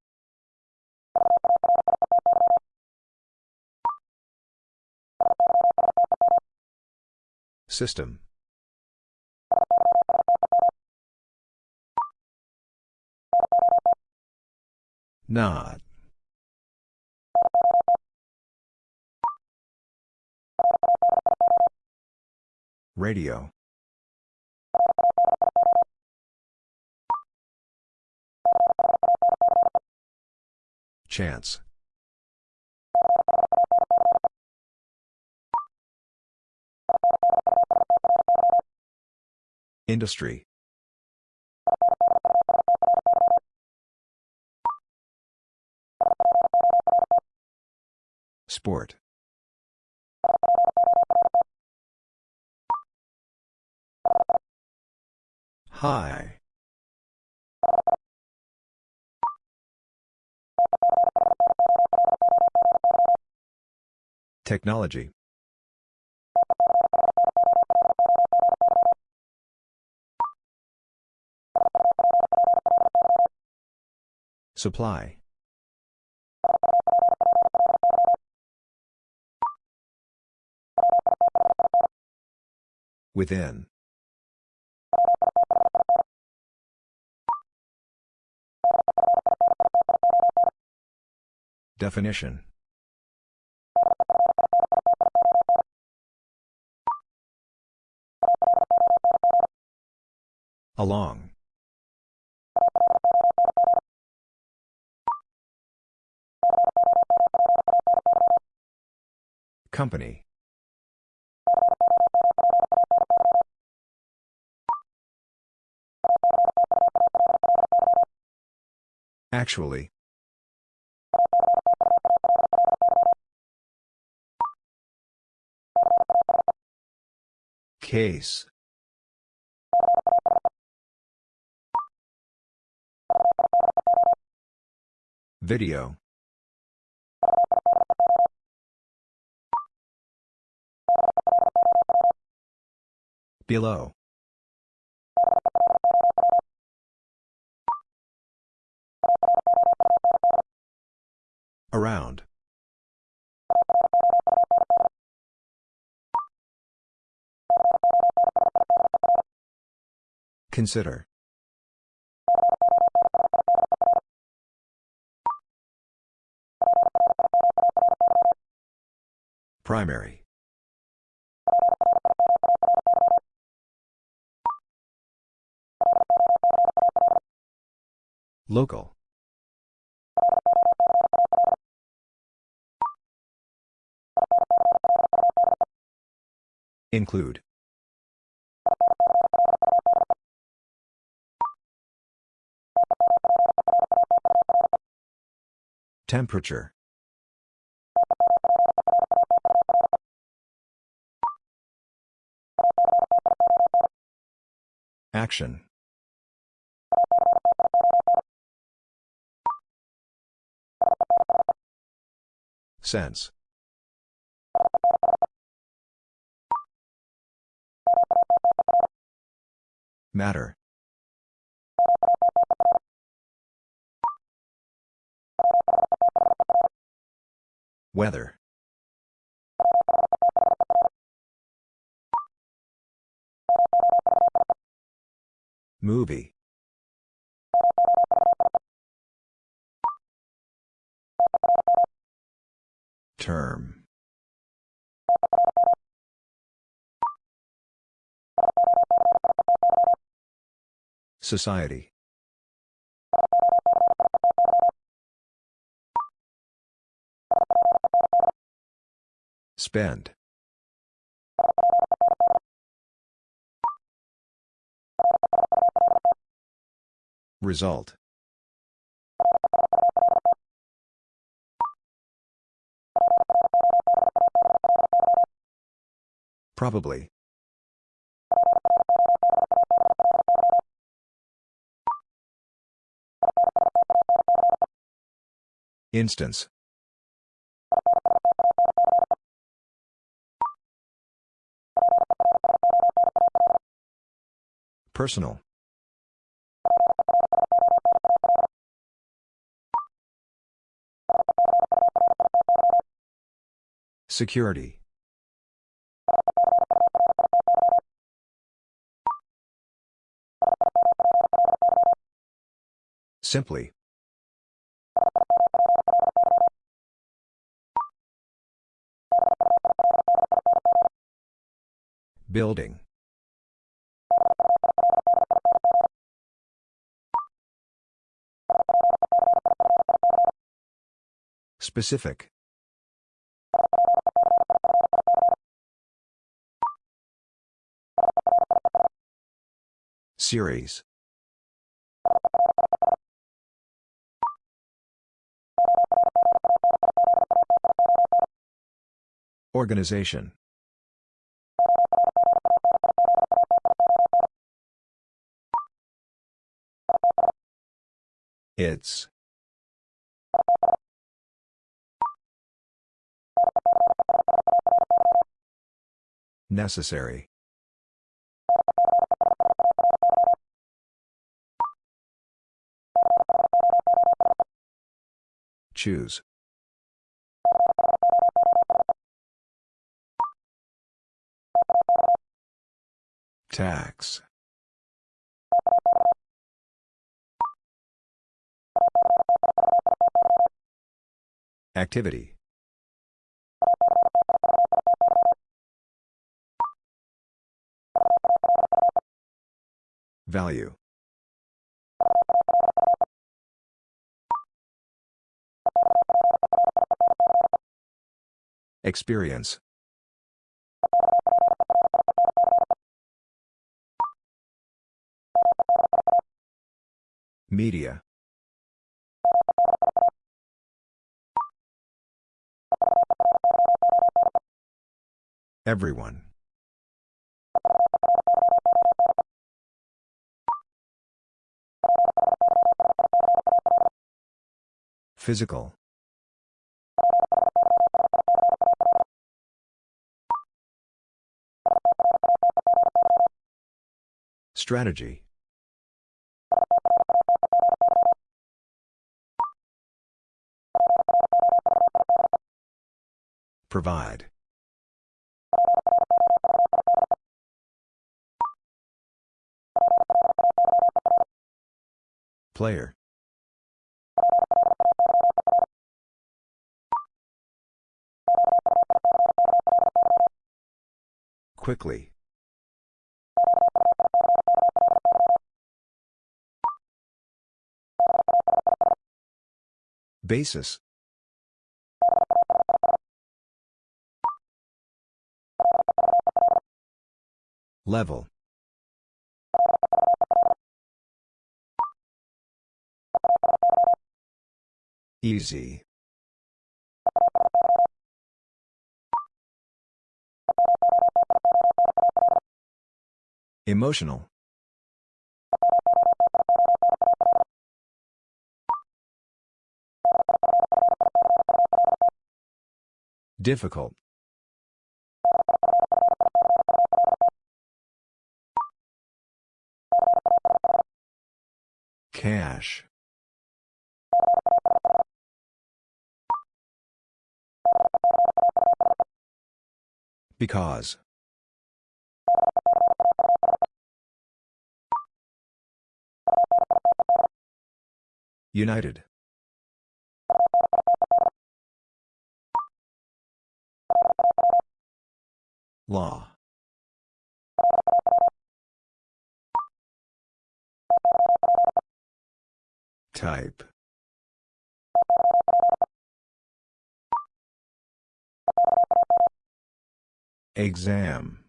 System. Not. Radio. Chance. Industry. Sport. High. Technology. Supply. Within. Definition. Along. Company. Actually. Case. Video. Below. Around. Consider. Primary. Local. Include. Temperature. Action. Sense. Matter. Weather. Movie. Term. Society. Spend. Result. Probably. Instance. Personal. Security. Simply. Building. Specific. Series. Organization. It's. Necessary. Choose. Tax. Activity. Value. Experience. Media. Everyone. Physical. Strategy. Provide. Player. Quickly. Basis. Level. Easy. Emotional. Difficult. Cash. Because. United. Law. Type. Exam.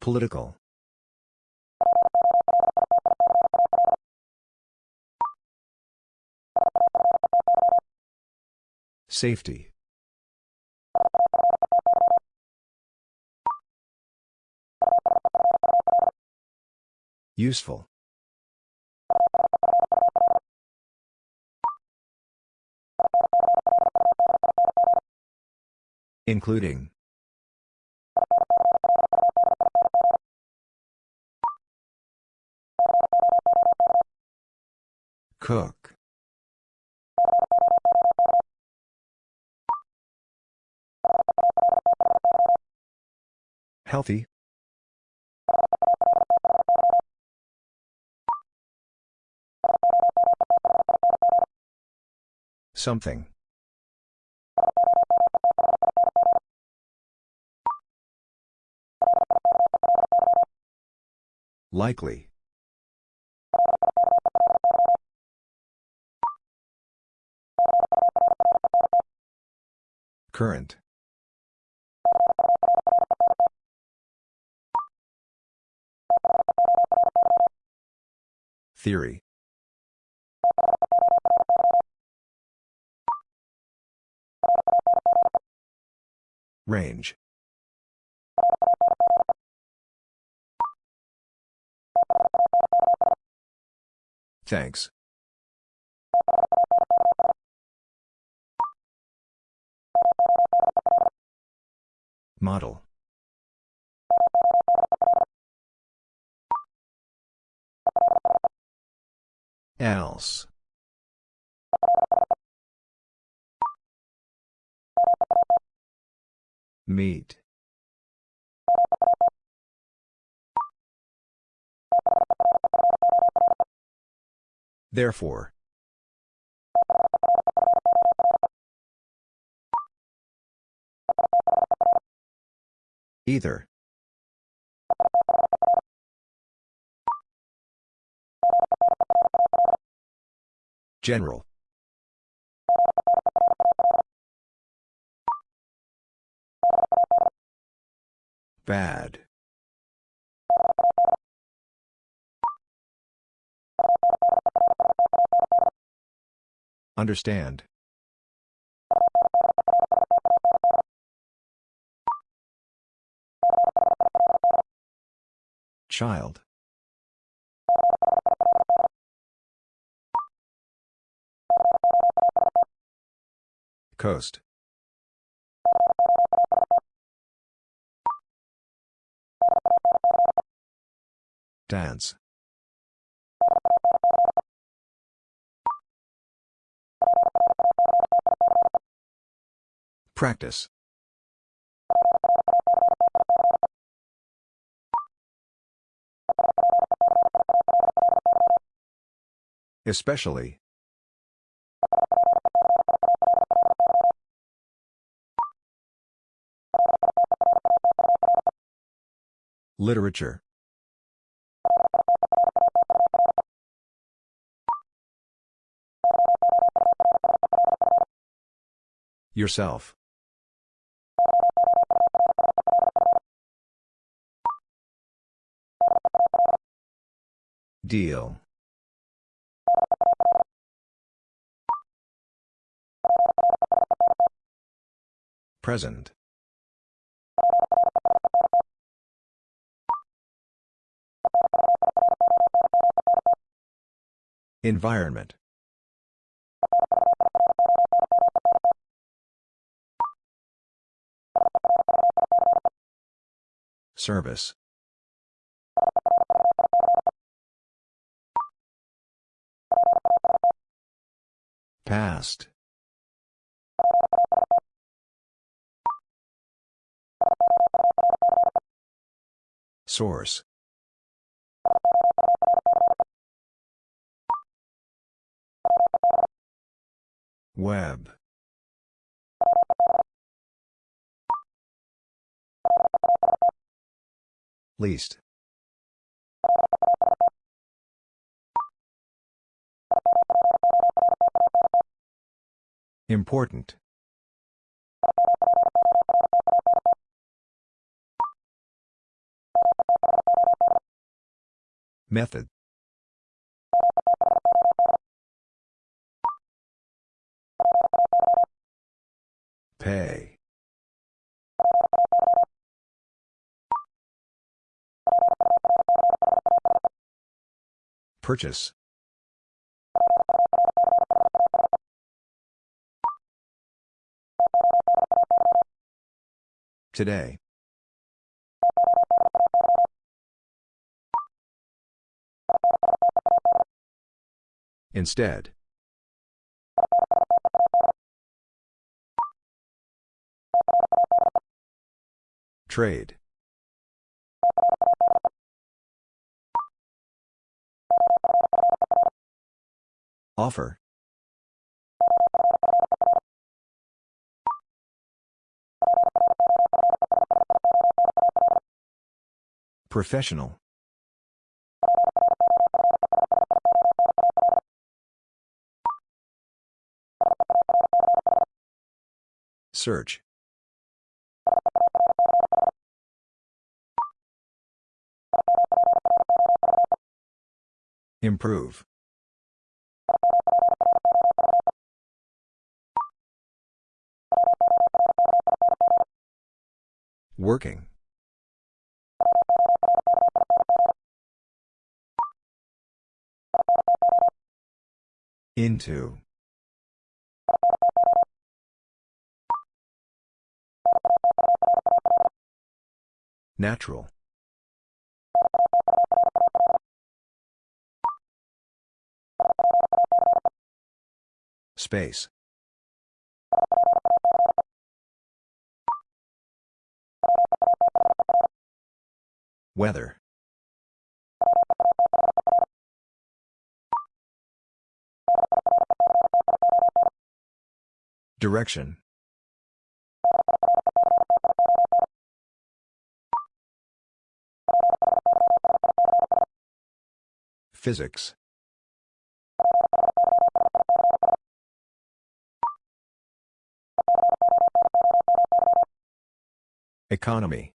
Political. Safety. Useful. Including. Cook. Healthy. Something. Likely. Current. Theory. Range. Thanks. Model. Else. Meet. Therefore. Either. General. Bad. Understand. Child. Coast. Dance. Practice. Especially. Literature. Yourself. Deal. Present. Environment. Service. Past. Source. Web. Least. Important. Method. Pay. Purchase. Today. Instead. Trade. Offer. Professional. Search. Improve. Working. Into. Natural. Space. Weather. Direction. Physics. Economy.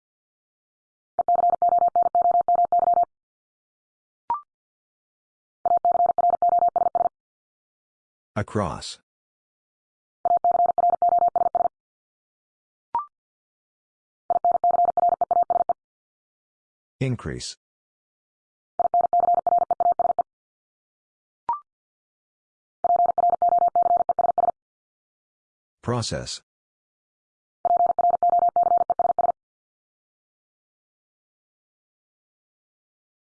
Across. Increase. Process.